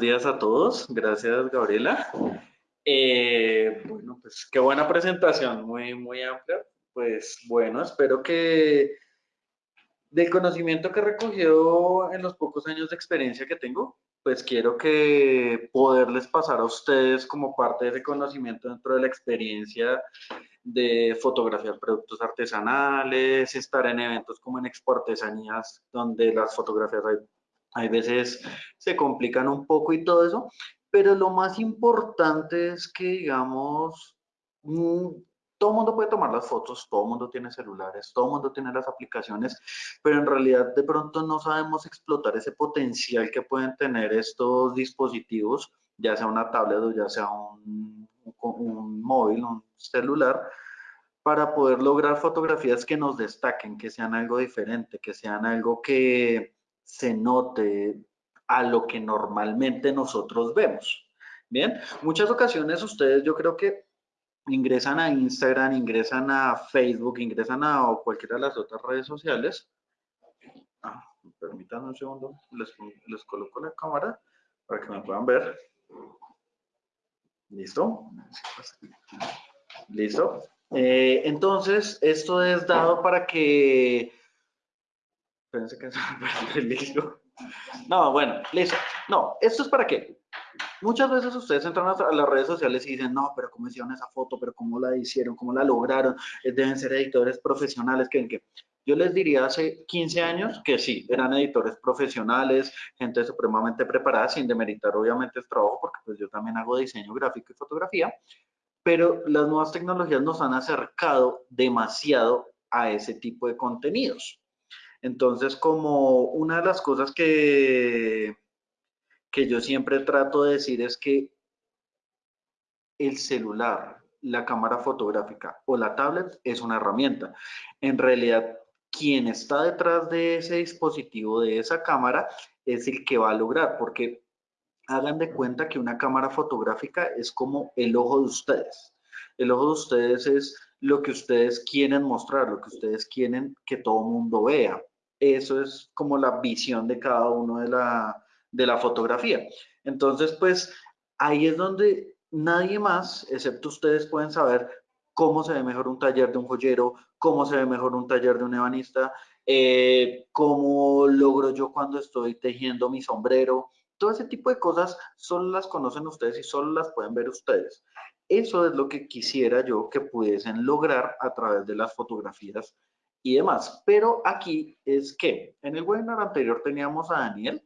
días a todos. Gracias, Gabriela. Eh, bueno, pues qué buena presentación, muy, muy amplia. Pues bueno, espero que del conocimiento que he recogido en los pocos años de experiencia que tengo, pues quiero que poderles pasar a ustedes como parte de ese conocimiento dentro de la experiencia de fotografiar productos artesanales, estar en eventos como en Expo Artesanías, donde las fotografías hay hay veces se complican un poco y todo eso, pero lo más importante es que, digamos, mm, todo el mundo puede tomar las fotos, todo el mundo tiene celulares, todo el mundo tiene las aplicaciones, pero en realidad de pronto no sabemos explotar ese potencial que pueden tener estos dispositivos, ya sea una tablet o ya sea un, un móvil, un celular, para poder lograr fotografías que nos destaquen, que sean algo diferente, que sean algo que, se note a lo que normalmente nosotros vemos. Bien, muchas ocasiones ustedes yo creo que ingresan a Instagram, ingresan a Facebook, ingresan a cualquiera de las otras redes sociales. Ah, permítanme un segundo, les, les coloco la cámara para que me puedan ver. ¿Listo? ¿Listo? Eh, entonces, esto es dado para que Pensé que listo. No, bueno, listo. No, esto es para qué. Muchas veces ustedes entran a las redes sociales y dicen, no, pero cómo hicieron esa foto, pero cómo la hicieron, cómo la lograron, eh, deben ser editores profesionales, que, que yo les diría hace 15 años que sí, eran editores profesionales, gente supremamente preparada, sin demeritar obviamente el trabajo, porque pues yo también hago diseño gráfico y fotografía, pero las nuevas tecnologías nos han acercado demasiado a ese tipo de contenidos. Entonces, como una de las cosas que, que yo siempre trato de decir es que el celular, la cámara fotográfica o la tablet es una herramienta. En realidad, quien está detrás de ese dispositivo, de esa cámara, es el que va a lograr, porque hagan de cuenta que una cámara fotográfica es como el ojo de ustedes. El ojo de ustedes es lo que ustedes quieren mostrar, lo que ustedes quieren que todo mundo vea. Eso es como la visión de cada uno de la, de la fotografía. Entonces, pues ahí es donde nadie más, excepto ustedes, pueden saber cómo se ve mejor un taller de un joyero, cómo se ve mejor un taller de un ebanista, eh, cómo logro yo cuando estoy tejiendo mi sombrero. Todo ese tipo de cosas solo las conocen ustedes y solo las pueden ver ustedes. Eso es lo que quisiera yo que pudiesen lograr a través de las fotografías y demás. Pero aquí es que en el webinar anterior teníamos a Daniel.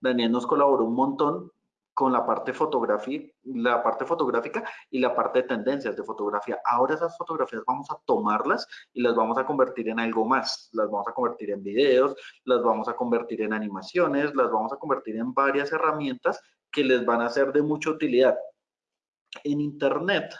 Daniel nos colaboró un montón con la parte, fotografía, la parte fotográfica y la parte de tendencias de fotografía. Ahora esas fotografías vamos a tomarlas y las vamos a convertir en algo más. Las vamos a convertir en videos, las vamos a convertir en animaciones, las vamos a convertir en varias herramientas que les van a ser de mucha utilidad. En Internet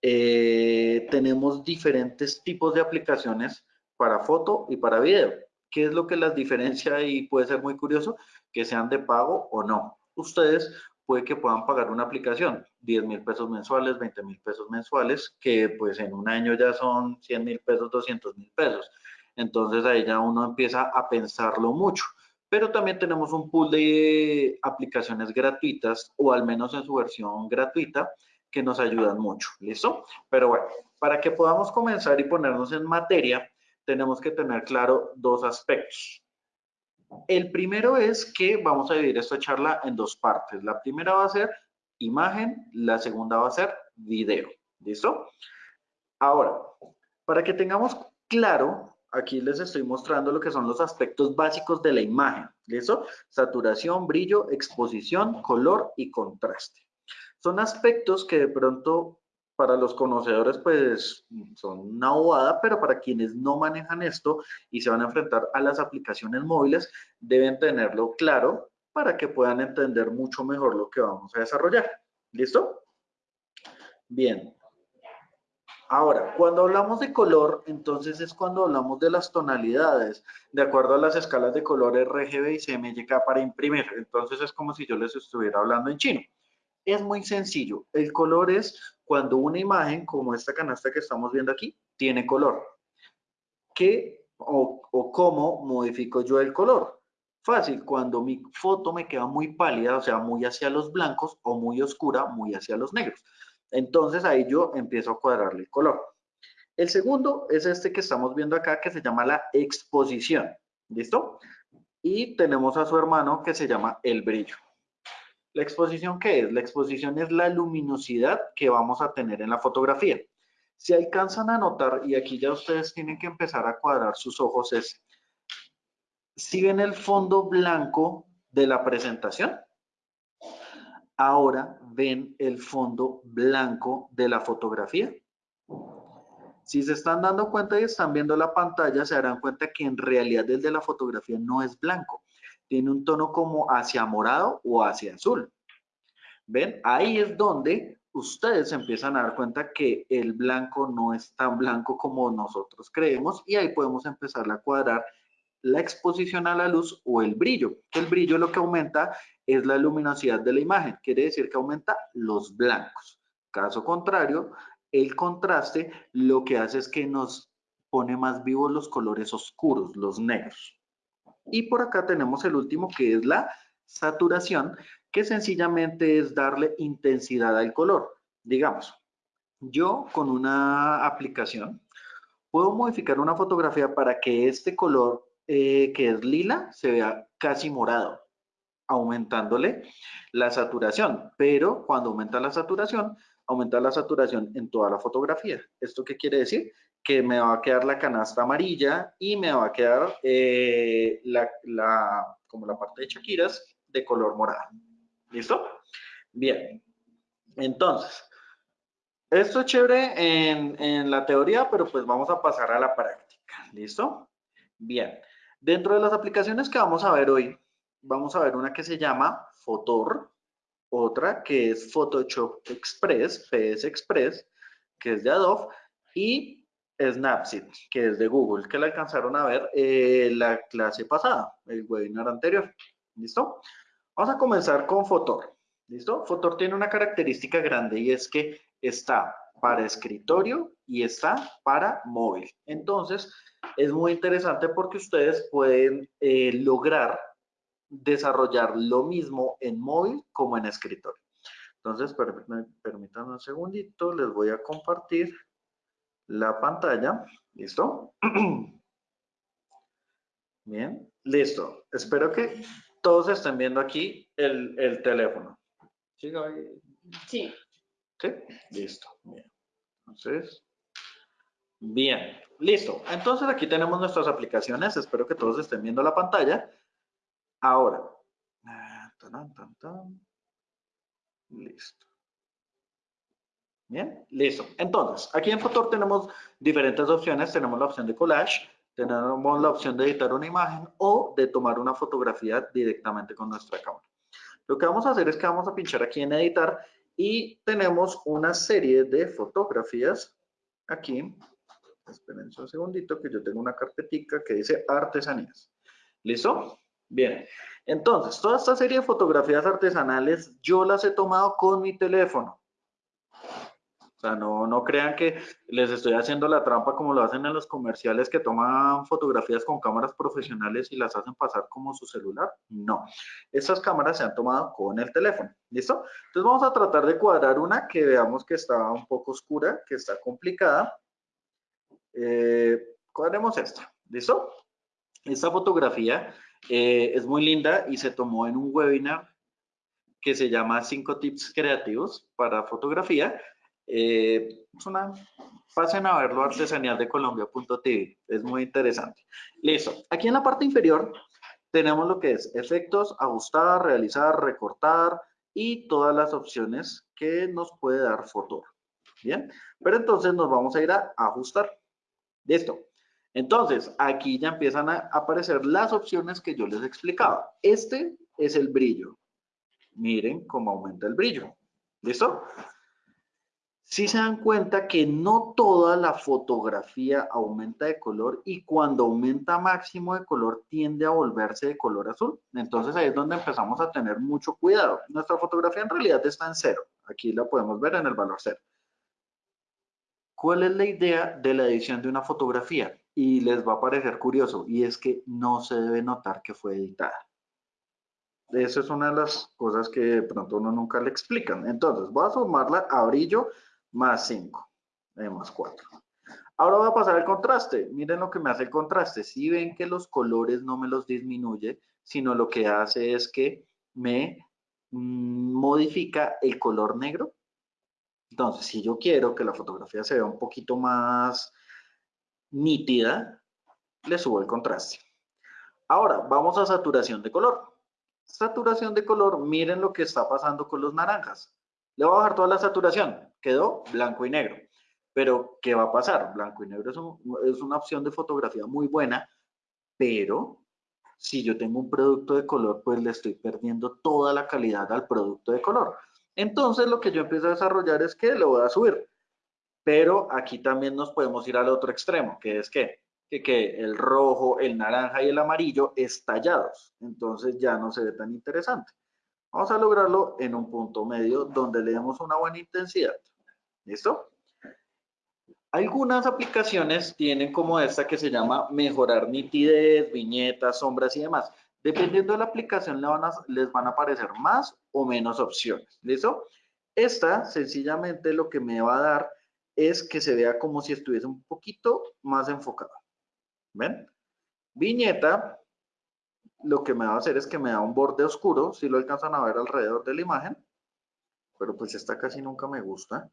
eh, tenemos diferentes tipos de aplicaciones para foto y para video. ¿Qué es lo que las diferencia y puede ser muy curioso? Que sean de pago o no. Ustedes puede que puedan pagar una aplicación, 10 mil pesos mensuales, 20 mil pesos mensuales, que pues en un año ya son 100 mil pesos, 200 mil pesos. Entonces ahí ya uno empieza a pensarlo mucho. Pero también tenemos un pool de aplicaciones gratuitas, o al menos en su versión gratuita, que nos ayudan mucho. ¿Listo? Pero bueno, para que podamos comenzar y ponernos en materia, tenemos que tener claro dos aspectos. El primero es que vamos a dividir esta charla en dos partes. La primera va a ser imagen, la segunda va a ser video. ¿Listo? Ahora, para que tengamos claro, aquí les estoy mostrando lo que son los aspectos básicos de la imagen. ¿Listo? Saturación, brillo, exposición, color y contraste. Son aspectos que de pronto para los conocedores pues son una bobada, pero para quienes no manejan esto y se van a enfrentar a las aplicaciones móviles, deben tenerlo claro para que puedan entender mucho mejor lo que vamos a desarrollar. ¿Listo? Bien. Ahora, cuando hablamos de color, entonces es cuando hablamos de las tonalidades, de acuerdo a las escalas de color RGB y CMYK para imprimir. Entonces es como si yo les estuviera hablando en chino. Es muy sencillo. El color es cuando una imagen, como esta canasta que estamos viendo aquí, tiene color. ¿Qué o, cómo modifico yo el color? Fácil, cuando mi foto me queda muy pálida, o sea, muy hacia los blancos o muy oscura, muy hacia los negros. Entonces ahí yo empiezo a cuadrarle el color. El segundo es este que estamos viendo acá que se llama la exposición. ¿Listo? Y tenemos a su hermano que se llama el brillo. ¿La exposición qué es? La exposición es la luminosidad que vamos a tener en la fotografía. Si alcanzan a notar, y aquí ya ustedes tienen que empezar a cuadrar sus ojos, es, si ven el fondo blanco de la presentación, ahora ven el fondo blanco de la fotografía. Si se están dando cuenta y están viendo la pantalla, se darán cuenta que en realidad el de la fotografía no es blanco. Tiene un tono como hacia morado o hacia azul. ¿Ven? Ahí es donde ustedes empiezan a dar cuenta que el blanco no es tan blanco como nosotros creemos y ahí podemos empezar a cuadrar la exposición a la luz o el brillo. El brillo lo que aumenta es la luminosidad de la imagen, quiere decir que aumenta los blancos. Caso contrario, el contraste lo que hace es que nos pone más vivos los colores oscuros, los negros. Y por acá tenemos el último que es la saturación, que sencillamente es darle intensidad al color. Digamos, yo con una aplicación puedo modificar una fotografía para que este color eh, que es lila se vea casi morado, aumentándole la saturación. Pero cuando aumenta la saturación, aumentar la saturación en toda la fotografía. ¿Esto qué quiere decir? Que me va a quedar la canasta amarilla y me va a quedar eh, la, como la parte de Shakiras de color morado. ¿Listo? Bien. Entonces, esto es chévere en, en la teoría, pero pues vamos a pasar a la práctica. ¿Listo? Bien. Dentro de las aplicaciones que vamos a ver hoy, vamos a ver una que se llama Fotor, otra que es Photoshop Express, PS Express, que es de Adobe, y Snapseed, que es de Google, que la alcanzaron a ver eh, la clase pasada, el webinar anterior. ¿Listo? Vamos a comenzar con Fotor. ¿Listo? Fotor tiene una característica grande y es que está para escritorio y está para móvil. Entonces, es muy interesante porque ustedes pueden eh, lograr desarrollar lo mismo en móvil como en escritorio. Entonces, permítanme un segundito, les voy a compartir la pantalla. ¿Listo? Bien, listo. Espero que todos estén viendo aquí el, teléfono. ¿Sí? Sí. ¿Sí? Listo. Bien. Entonces, bien, listo. Entonces aquí tenemos nuestras aplicaciones. Espero que todos estén viendo la pantalla. Ahora, ah, listo. Bien, listo. Entonces, aquí en Fotor tenemos diferentes opciones. Tenemos la opción de collage, tenemos la opción de editar una imagen o de tomar una fotografía directamente con nuestra cámara. Lo que vamos a hacer es que vamos a pinchar aquí en editar y tenemos una serie de fotografías aquí. Esperen un segundito que yo tengo una carpetica que dice artesanías. ¿Listo? Bien, entonces, toda esta serie de fotografías artesanales yo las he tomado con mi teléfono. O sea, no, no crean que les estoy haciendo la trampa como lo hacen en los comerciales que toman fotografías con cámaras profesionales y las hacen pasar como su celular. No, estas cámaras se han tomado con el teléfono. ¿Listo? Entonces vamos a tratar de cuadrar una que veamos que está un poco oscura, que está complicada. Eh, cuadremos esta. ¿Listo? Esta fotografía eh, es muy linda y se tomó en un webinar que se llama 5 tips creativos para fotografía. Eh, es una, pasen a verlo artesanal de colombia.tv, es muy interesante. Listo, aquí en la parte inferior tenemos lo que es efectos, ajustar, realizar, recortar y todas las opciones que nos puede dar Fotor. Bien, pero entonces nos vamos a ir a ajustar. Listo, entonces, aquí ya empiezan a aparecer las opciones que yo les explicaba. Este es el brillo. Miren cómo aumenta el brillo. ¿Listo? Si se dan cuenta que no toda la fotografía aumenta de color y cuando aumenta máximo de color tiende a volverse de color azul. Entonces ahí es donde empezamos a tener mucho cuidado. Nuestra fotografía en realidad está en cero. Aquí la podemos ver en el valor cero. ¿Cuál es la idea de la edición de una fotografía? y les va a parecer curioso y es que no se debe notar que fue editada. Esa es una de las cosas que pronto uno nunca le explican. Entonces, voy a sumarla a brillo más 5, eh, más 4. Ahora voy a pasar al contraste. Miren lo que me hace el contraste. Si ven que los colores no me los disminuye, sino lo que hace es que me mm, modifica el color negro. Entonces, si yo quiero que la fotografía se vea un poquito más nítida, le subo el contraste. Ahora, vamos a saturación de color. Saturación de color, miren lo que está pasando con los naranjas. Le voy a bajar toda la saturación, quedó blanco y negro. Pero, ¿qué va a pasar? Blanco y negro es, una opción de fotografía muy buena, pero si yo tengo un producto de color, pues le estoy perdiendo toda la calidad al producto de color. Entonces, lo que yo empiezo a desarrollar es que lo voy a subir. Pero aquí también nos podemos ir al otro extremo, que es que, que, el rojo, el naranja y el amarillo estallados. Entonces ya no se ve tan interesante. Vamos a lograrlo en un punto medio donde le demos una buena intensidad. ¿Listo? Algunas aplicaciones tienen como esta que se llama mejorar nitidez, viñetas, sombras y demás. Dependiendo de la aplicación les van a aparecer más o menos opciones. ¿Listo? Esta sencillamente lo que me va a dar es que se vea como si estuviese un poquito más enfocado. ¿Ven? Viñeta, lo que me va a hacer es que me da un borde oscuro, si lo alcanzan a ver alrededor de la imagen, pero pues esta casi nunca me gusta.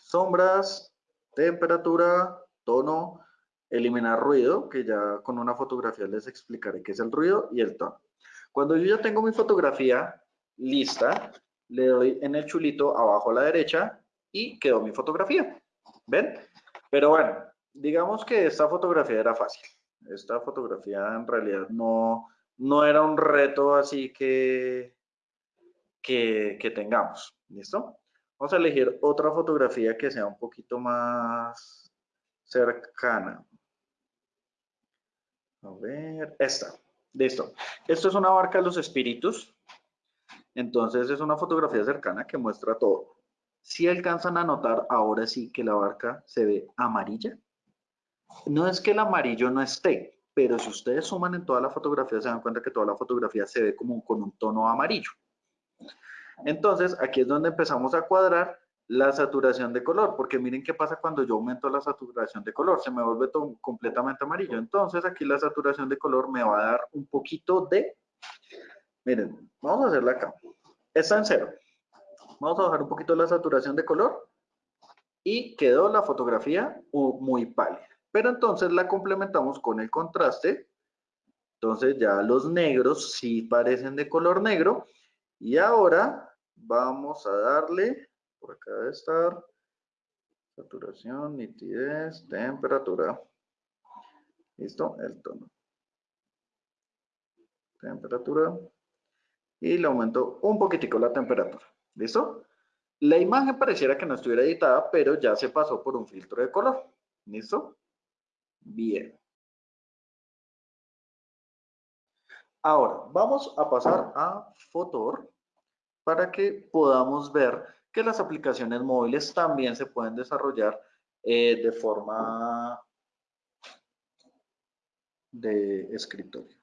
Sombras, temperatura, tono, eliminar ruido, que ya con una fotografía les explicaré qué es el ruido y el tono. Cuando yo ya tengo mi fotografía lista, le doy en el chulito abajo a la derecha y quedó mi fotografía. ¿Ven? Pero bueno, digamos que esta fotografía era fácil. Esta fotografía en realidad no, no era un reto así que, que, que tengamos. ¿Listo? Vamos a elegir otra fotografía que sea un poquito más cercana. A ver, esta. Listo. Esto es una barca de los espíritus. Entonces es una fotografía cercana que muestra todo si alcanzan a notar ahora sí que la barca se ve amarilla. No es que el amarillo no esté, pero si ustedes suman en toda la fotografía se dan cuenta que toda la fotografía se ve como con un tono amarillo. Entonces aquí es donde empezamos a cuadrar la saturación de color, porque miren qué pasa cuando yo aumento la saturación de color, se me vuelve completamente amarillo. Entonces aquí la saturación de color me va a dar un poquito de, miren, vamos a hacerla acá, está en cero. Vamos a bajar un poquito la saturación de color y quedó la fotografía muy pálida. Pero entonces la complementamos con el contraste. Entonces ya los negros sí parecen de color negro. Y ahora vamos a darle, por acá debe estar, saturación, nitidez, temperatura. ¿Listo? El tono. Temperatura. Y le aumento un poquitico la temperatura. ¿Listo? La imagen pareciera que no estuviera editada, pero ya se pasó por un filtro de color. ¿Listo? Bien. Ahora, vamos a pasar a Fotor para que podamos ver que las aplicaciones móviles también se pueden desarrollar eh, de forma de escritorio.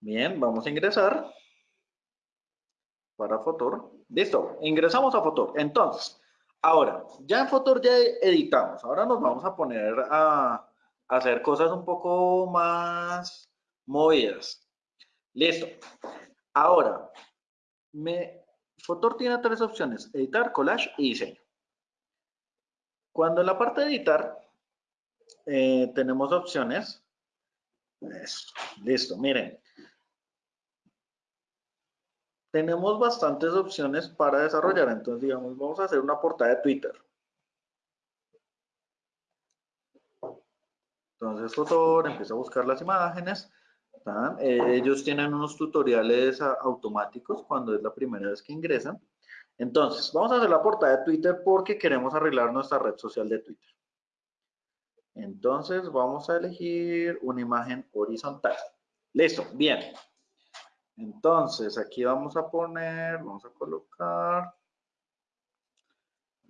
Bien, vamos a ingresar para Fotor. Listo, ingresamos a Fotor. Entonces, ahora, ya en Fotor ya editamos. Ahora nos vamos a poner a, hacer cosas un poco más movidas. Listo. Ahora, me, Fotor tiene tres opciones, editar, collage y diseño. Cuando en la parte de editar eh, tenemos opciones, listo, miren, tenemos bastantes opciones para desarrollar. Entonces, digamos, vamos a hacer una portada de Twitter. Entonces, Fotor empieza a buscar las imágenes. Eh, ellos tienen unos tutoriales automáticos cuando es la primera vez que ingresan. Entonces, vamos a hacer la portada de Twitter porque queremos arreglar nuestra red social de Twitter. Entonces, vamos a elegir una imagen horizontal. Listo, bien. Entonces, aquí vamos a poner, vamos a colocar,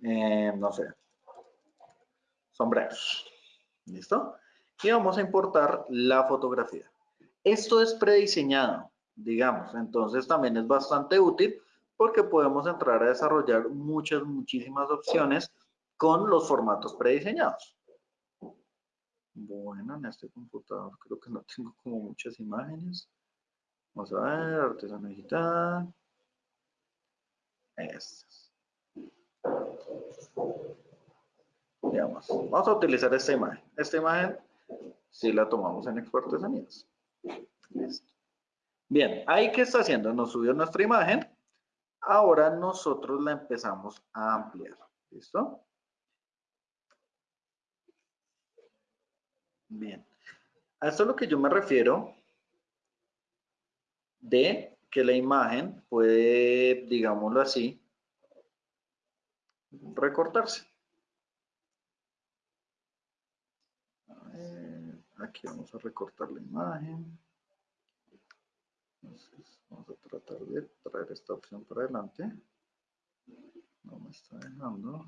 eh, no sé, sombreros. ¿Listo? Y vamos a importar la fotografía. Esto es prediseñado, digamos, entonces también es bastante útil porque podemos entrar a desarrollar muchas, muchísimas opciones con los formatos prediseñados. Bueno, en este computador creo que no tengo como muchas imágenes. Vamos a ver, artesano digital. Estas. Digamos, vamos a utilizar esta imagen. Esta imagen, si la tomamos en Artesanías. Listo. Bien, ahí que está haciendo, nos subió nuestra imagen. Ahora nosotros la empezamos a ampliar. ¿Listo? Bien. A esto es lo que yo me refiero de que la imagen puede, digámoslo así, recortarse. aquí vamos a recortar la imagen. Entonces, vamos a tratar de traer esta opción para adelante. No me está dejando.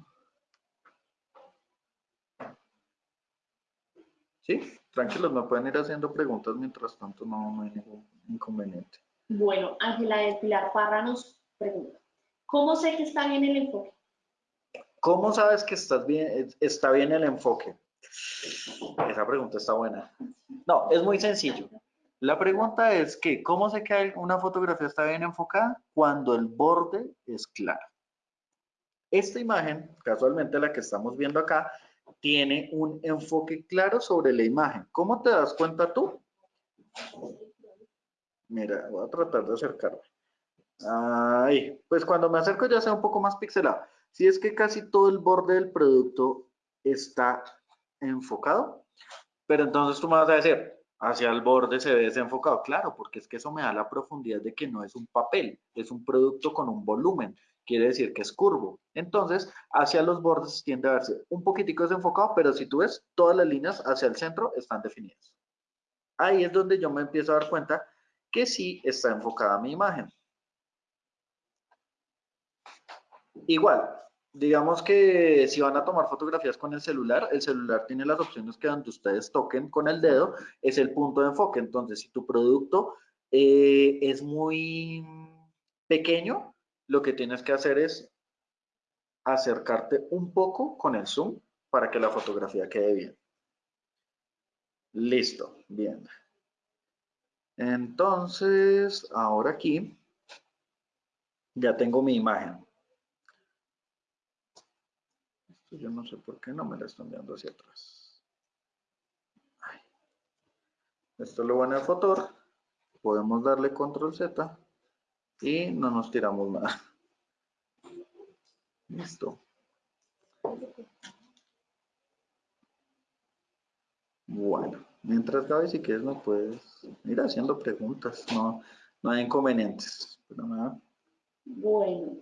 Sí, tranquilos, me pueden ir haciendo preguntas mientras tanto, no, hay ningún inconveniente. Bueno, Ángela de Pilar Parra nos pregunta, ¿cómo sé que está bien el enfoque? ¿Cómo sabes que estás bien, está bien el enfoque? Esa pregunta está buena. No, es muy sencillo. La pregunta es que, ¿cómo sé que una fotografía está bien enfocada? Cuando el borde es claro. Esta imagen, casualmente la que estamos viendo acá, tiene un enfoque claro sobre la imagen. ¿Cómo te das cuenta tú? Mira, voy a tratar de acercarme. Ahí, pues cuando me acerco ya sea un poco más pixelado. Si es que casi todo el borde del producto está enfocado, pero entonces tú me vas a decir, hacia el borde se ve desenfocado. Claro, porque es que eso me da la profundidad de que no es un papel, es un producto con un volumen quiere decir que es curvo. Entonces, hacia los bordes tiende a verse un poquitico desenfocado, pero si tú ves, todas las líneas hacia el centro están definidas. Ahí es donde yo me empiezo a dar cuenta que sí está enfocada mi imagen. Igual, digamos que si van a tomar fotografías con el celular, el celular tiene las opciones que donde ustedes toquen con el dedo es el punto de enfoque. Entonces, si tu producto eh, es muy pequeño, lo que tienes que hacer es acercarte un poco con el zoom para que la fotografía quede bien. Listo, bien. Entonces, ahora aquí ya tengo mi imagen. Esto yo no sé por qué no me la están dando hacia atrás. Esto lo bueno del Fotor. Podemos darle control Z y no nos tiramos nada. Listo. Bueno, mientras Gaby, si quieres me puedes ir haciendo preguntas, no, no hay inconvenientes. Bueno,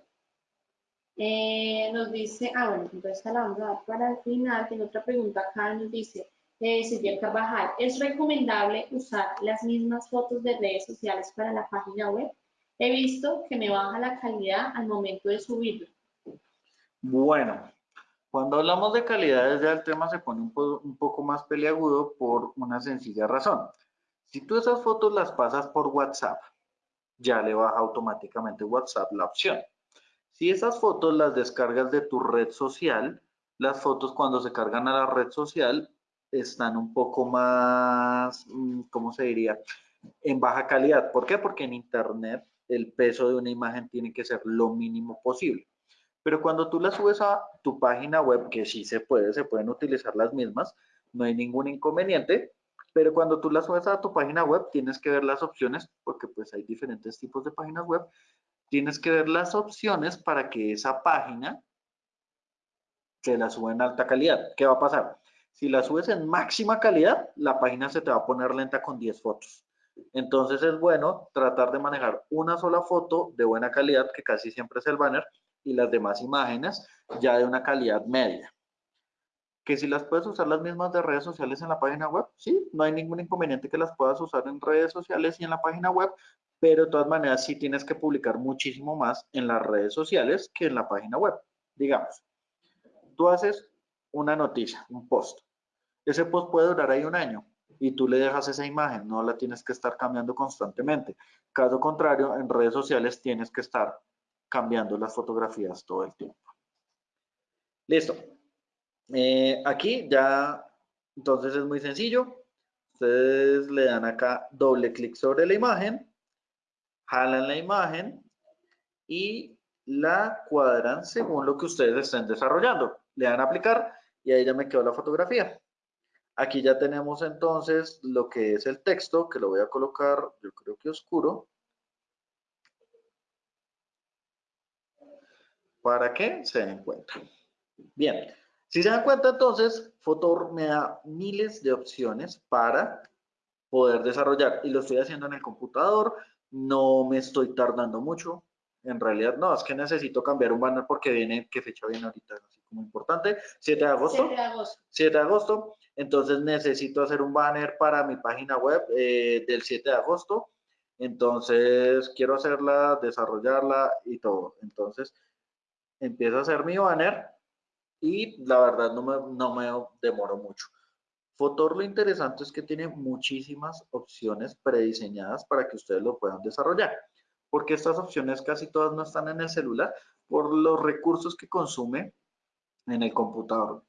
eh, nos dice, ah bueno, entonces la vamos a dar para el final, tiene otra pregunta acá, nos dice, eh, Silvia Carvajal, ¿es recomendable usar las mismas fotos de redes sociales para la página web? He visto que me baja la calidad al momento de subirlo. Bueno, cuando hablamos de calidad, ya el tema se pone un, poco más peleagudo por una sencilla razón. Si tú esas fotos las pasas por WhatsApp, ya le baja automáticamente WhatsApp la opción. Si esas fotos las descargas de tu red social, las fotos cuando se cargan a la red social están un poco más, mm, ¿cómo se diría? En baja calidad. ¿Por qué? Porque en Internet el peso de una imagen tiene que ser lo mínimo posible. Pero cuando tú la subes a tu página web, que sí se puede, se pueden utilizar las mismas, no hay ningún inconveniente, pero cuando tú la subes a tu página web, tienes que ver las opciones, porque pues hay diferentes tipos de páginas web, tienes que ver las opciones para que esa página se la suba en alta calidad. ¿Qué va a pasar? Si la subes en máxima calidad, la página se te va a poner lenta con 10 fotos. Entonces es bueno tratar de manejar una sola foto de buena calidad, que casi siempre es el banner, y las demás imágenes ya de una calidad media. Que si las puedes usar las mismas de redes sociales en la página web, sí, no hay ningún inconveniente que las puedas usar en redes sociales y en la página web, pero de todas maneras sí tienes que publicar muchísimo más en las redes sociales que en la página web. Digamos, tú haces una noticia, un post. Ese post puede durar ahí un año y tú le dejas esa imagen, no la tienes que estar cambiando constantemente. Caso contrario, en redes sociales tienes que estar cambiando las fotografías todo el tiempo. Listo. Eh, aquí ya, entonces es muy sencillo. Ustedes le dan acá doble clic sobre la imagen, jalan la imagen y la cuadran según lo que ustedes estén desarrollando. Le dan a aplicar y ahí ya me quedó la fotografía. Aquí ya tenemos entonces lo que es el texto, que lo voy a colocar, yo creo que oscuro. Para que se den cuenta. Bien, si se dan cuenta entonces, Fotor me da miles de opciones para poder desarrollar y lo estoy haciendo en el computador, no me estoy tardando mucho, en realidad no, es que necesito cambiar un banner porque viene, ¿qué fecha viene ahorita? Así como importante, 7 de agosto. 7 de agosto. 7 de agosto, entonces necesito hacer un banner para mi página web eh, del 7 de agosto, entonces quiero hacerla, desarrollarla y todo, entonces empiezo a hacer mi banner y la verdad no me, no me demoro mucho. Fotor lo interesante es que tiene muchísimas opciones prediseñadas para que ustedes lo puedan desarrollar porque estas opciones casi todas no están en el celular por los recursos que consume en el computador.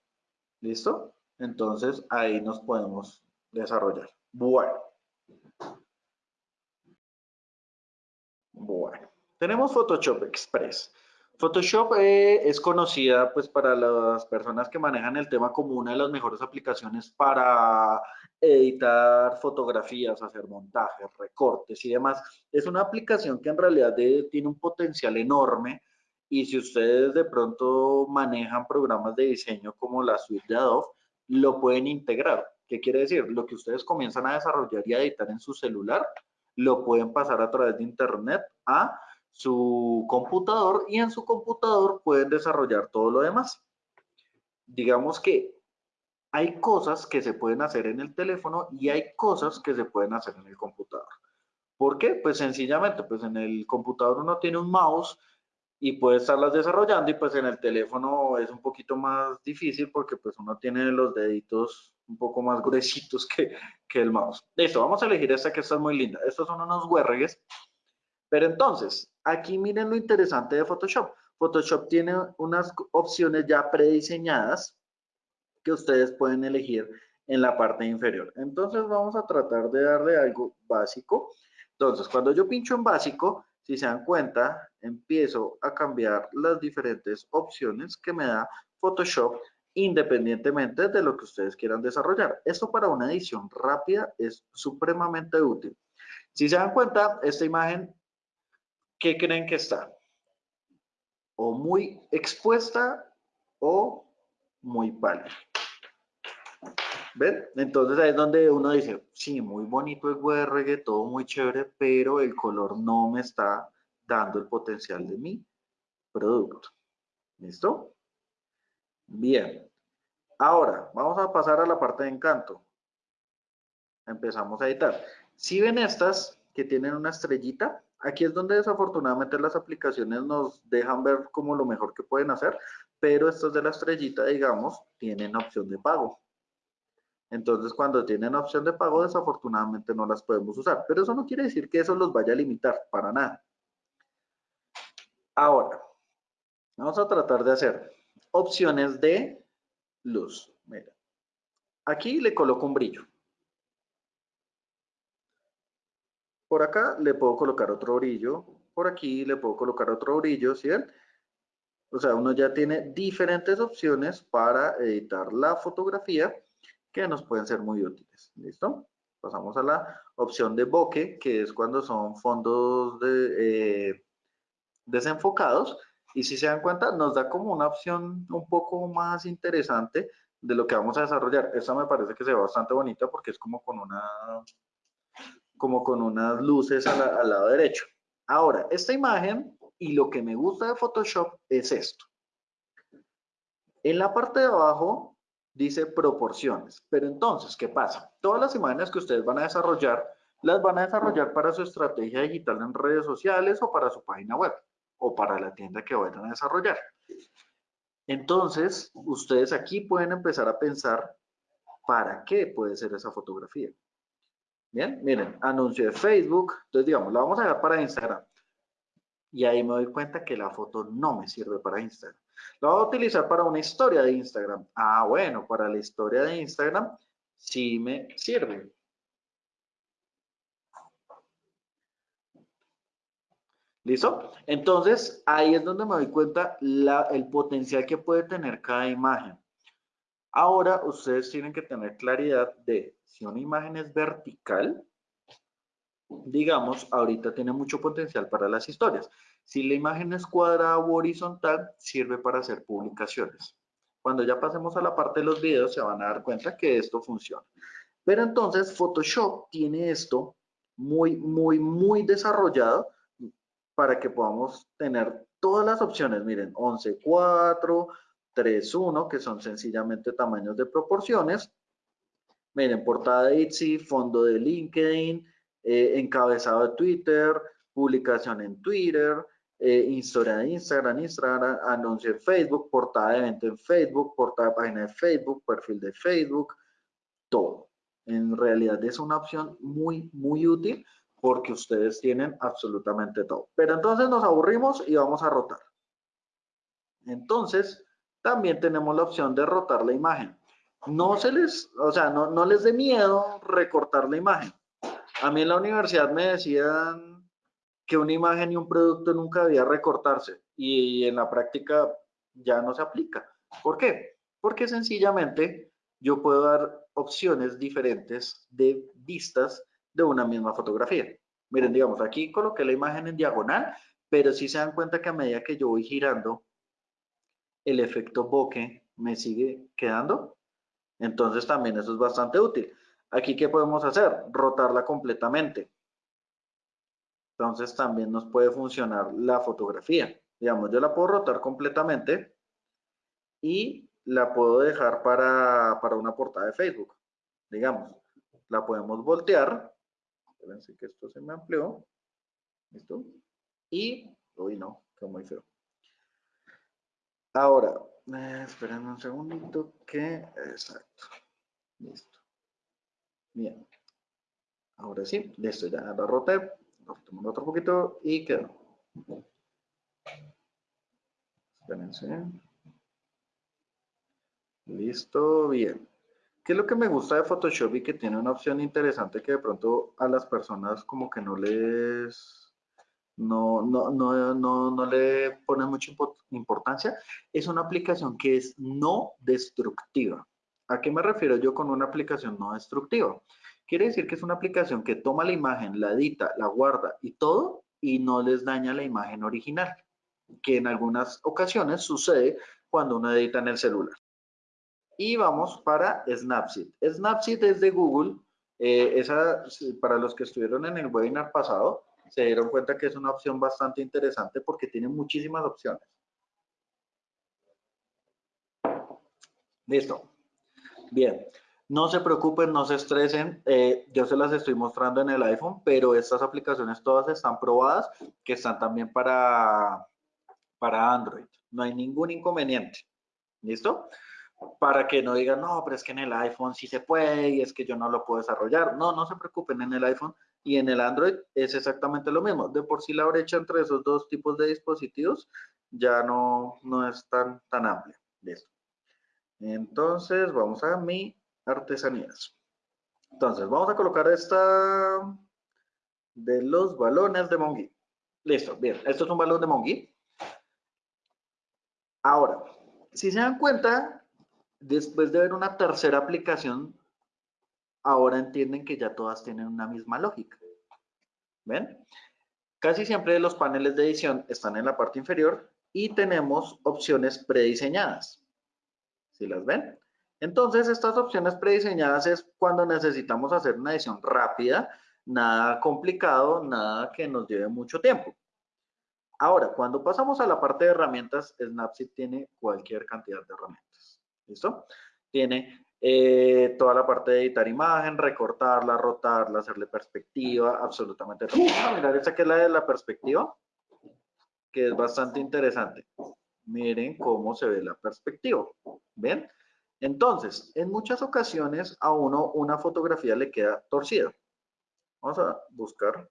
¿Listo? Entonces ahí nos podemos desarrollar. Bueno. Bueno. Tenemos Photoshop Express. Photoshop eh, es conocida pues para las personas que manejan el tema como una de las mejores aplicaciones para editar fotografías, hacer montajes, recortes y demás. Es una aplicación que en realidad tiene un potencial enorme y si ustedes de pronto manejan programas de diseño como la suite de Adobe, lo pueden integrar. ¿Qué quiere decir? Lo que ustedes comienzan a desarrollar y a editar en su celular, lo pueden pasar a través de internet a su computador y en su computador pueden desarrollar todo lo demás. Digamos que hay cosas que se pueden hacer en el teléfono y hay cosas que se pueden hacer en el computador. ¿Por qué? Pues sencillamente, pues en el computador uno tiene un mouse y puede estarlas desarrollando y pues en el teléfono es un poquito más difícil porque pues uno tiene los deditos un poco más gruesitos que, que el mouse. Listo, vamos a elegir esta que está muy linda. Estos son unos huérregues. Pero entonces, aquí miren lo interesante de Photoshop. Photoshop tiene unas opciones ya prediseñadas que ustedes pueden elegir en la parte inferior. Entonces vamos a tratar de darle algo básico. Entonces, cuando yo pincho en básico, si se dan cuenta, empiezo a cambiar las diferentes opciones que me da Photoshop independientemente de lo que ustedes quieran desarrollar. Esto para una edición rápida es supremamente útil. Si se dan cuenta, esta imagen, ¿qué creen que está? O muy expuesta o muy pálida. ¿Ven? Entonces ahí es donde uno dice, sí, muy bonito el WRG, todo muy chévere, pero el color no me está dando el potencial de mi producto. ¿Listo? Bien. Ahora, vamos a pasar a la parte de encanto. Empezamos a editar. Si ven estas que tienen una estrellita, aquí es donde desafortunadamente las aplicaciones nos dejan ver como lo mejor que pueden hacer, pero estas de la estrellita, digamos, tienen opción de pago. Entonces, cuando tienen opción de pago, desafortunadamente no las podemos usar. Pero eso no quiere decir que eso los vaya a limitar, para nada. Ahora, vamos a tratar de hacer opciones de luz. Mira, aquí le coloco un brillo. Por acá le puedo colocar otro brillo. Por aquí le puedo colocar otro brillo, ¿sí O sea, uno ya tiene diferentes opciones para editar la fotografía que nos pueden ser muy útiles. ¿Listo? Pasamos a la opción de bokeh, que es cuando son fondos de, eh, desenfocados. Y si se dan cuenta, nos da como una opción un poco más interesante de lo que vamos a desarrollar. Esta me parece que se ve bastante bonita porque es como con una como con unas luces al lado derecho. Ahora, esta imagen y lo que me gusta de Photoshop es esto. En la parte de abajo dice proporciones. Pero entonces, ¿qué pasa? Todas las imágenes que ustedes van a desarrollar, las van a desarrollar para su estrategia digital en redes sociales o para su página web o para la tienda que vayan a desarrollar. Entonces, ustedes aquí pueden empezar a pensar para qué puede ser esa fotografía. Bien, miren, anuncio de Facebook. Entonces, digamos, la vamos a dar para Instagram. Y ahí me doy cuenta que la foto no me sirve para Instagram. La voy a utilizar para una historia de Instagram. Ah, bueno, para la historia de Instagram sí me sirve. ¿Listo? Entonces, ahí es donde me doy cuenta el potencial que puede tener cada imagen. Ahora, ustedes tienen que tener claridad de si una imagen es vertical, digamos, ahorita tiene mucho potencial para las historias. Si la imagen es cuadrada o horizontal, sirve para hacer publicaciones. Cuando ya pasemos a la parte de los videos, se van a dar cuenta que esto funciona. Pero entonces, Photoshop tiene esto muy, muy, muy desarrollado para que podamos tener todas las opciones, miren, 11.4, 3.1, que son sencillamente tamaños de proporciones. Miren, portada de Etsy, fondo de LinkedIn, eh, encabezado de Twitter, publicación en Twitter, eh, historia de Instagram, Instagram, anuncio en Facebook, portada de evento en Facebook, portada de página de Facebook, perfil de Facebook, todo. En realidad es una opción muy, muy útil porque ustedes tienen absolutamente todo. Pero entonces nos aburrimos y vamos a rotar. Entonces, también tenemos la opción de rotar la imagen. No se les, o sea, no, no les dé miedo recortar la imagen. A mí en la universidad me decían que una imagen y un producto nunca debía recortarse y en la práctica ya no se aplica. ¿Por qué? Porque sencillamente yo puedo dar opciones diferentes de vistas de una misma fotografía. Miren, digamos, aquí coloqué la imagen en diagonal, pero si se dan cuenta que a medida que yo voy girando, el efecto bokeh me sigue quedando. Entonces también eso es bastante útil. Aquí, ¿qué podemos hacer? Rotarla completamente. Entonces también nos puede funcionar la fotografía. Digamos, yo la puedo rotar completamente y la puedo dejar para, para una portada de Facebook. Digamos, la podemos voltear Espérense que esto se me amplió. ¿Listo? Y, uy, no, quedó muy feo. Ahora, eh, esperen un segundito que, exacto, listo. Bien. Ahora sí, listo, ya la roté, lo tomamos otro poquito y quedó. Espérense. Listo, bien. ¿Qué es lo que me gusta de Photoshop y que tiene una opción interesante que de pronto a las personas como que no les no, no, no, no, no le ponen mucha importancia? Es una aplicación que es no destructiva. ¿A qué me refiero yo con una aplicación no destructiva? Quiere decir que es una aplicación que toma la imagen, la edita, la guarda y todo y no les daña la imagen original, que en algunas ocasiones sucede cuando uno edita en el celular. Y vamos para Snapseed. Snapseed es de Google. Eh, esa, para los que estuvieron en el webinar pasado, se dieron cuenta que es una opción bastante interesante porque tiene muchísimas opciones. Listo. Bien. No se preocupen, no se estresen. Eh, yo se las estoy mostrando en el iPhone, pero estas aplicaciones todas están probadas, que están también para, para Android. No hay ningún inconveniente. ¿Listo? Para que no digan, no, pero es que en el iPhone sí se puede y es que yo no lo puedo desarrollar. No, no se preocupen, en el iPhone y en el Android es exactamente lo mismo. De por sí la brecha entre esos dos tipos de dispositivos ya no, no es tan, tan amplia. Listo. Entonces, vamos a mi artesanías. Entonces, vamos a colocar esta de los balones de Mongi. Listo, bien. Esto es un balón de Mongi. Ahora, si se dan cuenta, Después de ver una tercera aplicación, ahora entienden que ya todas tienen una misma lógica. ¿Ven? Casi siempre los paneles de edición están en la parte inferior y tenemos opciones prediseñadas. ¿Sí las ven? Entonces, estas opciones prediseñadas es cuando necesitamos hacer una edición rápida, nada complicado, nada que nos lleve mucho tiempo. Ahora, cuando pasamos a la parte de herramientas, Snapseed tiene cualquier cantidad de herramientas. ¿Listo? Tiene eh, toda la parte de editar imagen, recortarla, rotarla, hacerle perspectiva, absolutamente todo. Mirar esta que es la de la perspectiva, que es bastante interesante. Miren cómo se ve la perspectiva. ¿Ven? Entonces, en muchas ocasiones a uno una fotografía le queda torcida. Vamos a buscar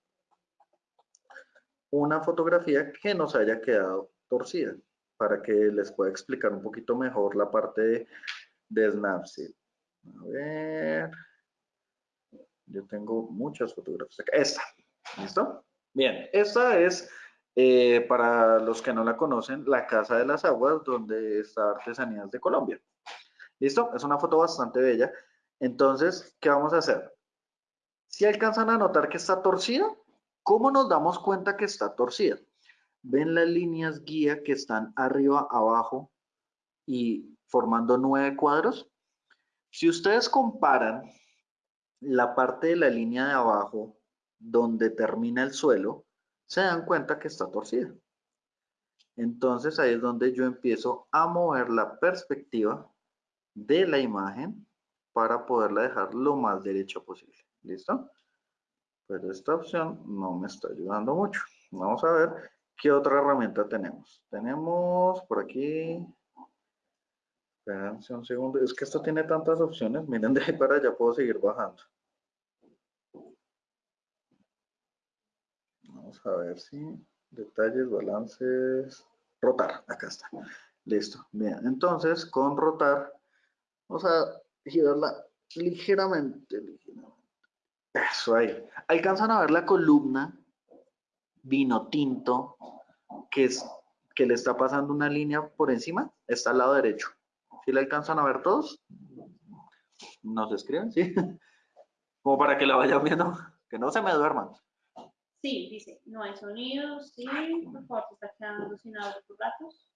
una fotografía que nos haya quedado torcida para que les pueda explicar un poquito mejor la parte de, de Snapseed. A ver. Yo tengo muchas fotografías Esta. ¿Listo? Bien, esta es, eh, para los que no la conocen, la Casa de las Aguas, donde está Artesanías de Colombia. ¿Listo? Es una foto bastante bella. Entonces, ¿qué vamos a hacer? Si alcanzan a notar que está torcida, ¿cómo nos damos cuenta que está torcida? ¿Ven las líneas guía que están arriba, abajo y formando nueve cuadros? Si ustedes comparan la parte de la línea de abajo donde termina el suelo, se dan cuenta que está torcida. Entonces ahí es donde yo empiezo a mover la perspectiva de la imagen para poderla dejar lo más derecha posible. ¿Listo? Pero esta opción no me está ayudando mucho. Vamos a ver qué otra herramienta tenemos. Tenemos por aquí... Espérense un segundo. Es que esto tiene tantas opciones. Miren, de ahí para allá puedo seguir bajando. Vamos a ver si detalles, balances, rotar, acá está. Listo. Bien, entonces con rotar vamos a girarla ligeramente, ligeramente. Eso ahí. Alcanzan a ver la columna vino tinto que, es, que le está pasando una línea por encima, está al lado derecho. ¿Sí la alcanzan a ver todos? ¿Nos escriben? ¿Sí? Como para que la vayan viendo, que no se me duerman. Sí, dice, no hay sonidos, sí, por favor, se está quedando sin audio por ratos.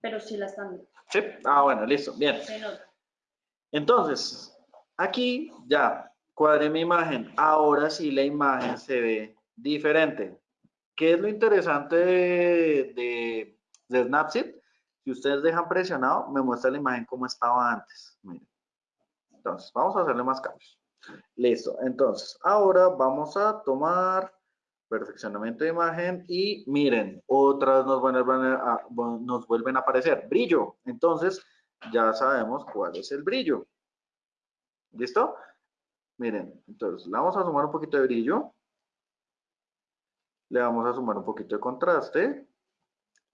Pero sí la están viendo. Sí, ah, bueno, listo, bien. Entonces, aquí ya cuadré mi imagen. Ahora sí la imagen se ve diferente. ¿Qué es lo interesante de, de, Snapseed? Si ustedes dejan presionado, me muestra la imagen como estaba antes. Entonces, vamos a hacerle más cambios. Listo. Entonces, ahora vamos a tomar perfeccionamiento de imagen y miren, otras nos vuelven a, nos vuelven a aparecer. Brillo. Entonces, ya sabemos cuál es el brillo. ¿Listo? Miren, entonces le vamos a sumar un poquito de brillo. Le vamos a sumar un poquito de contraste,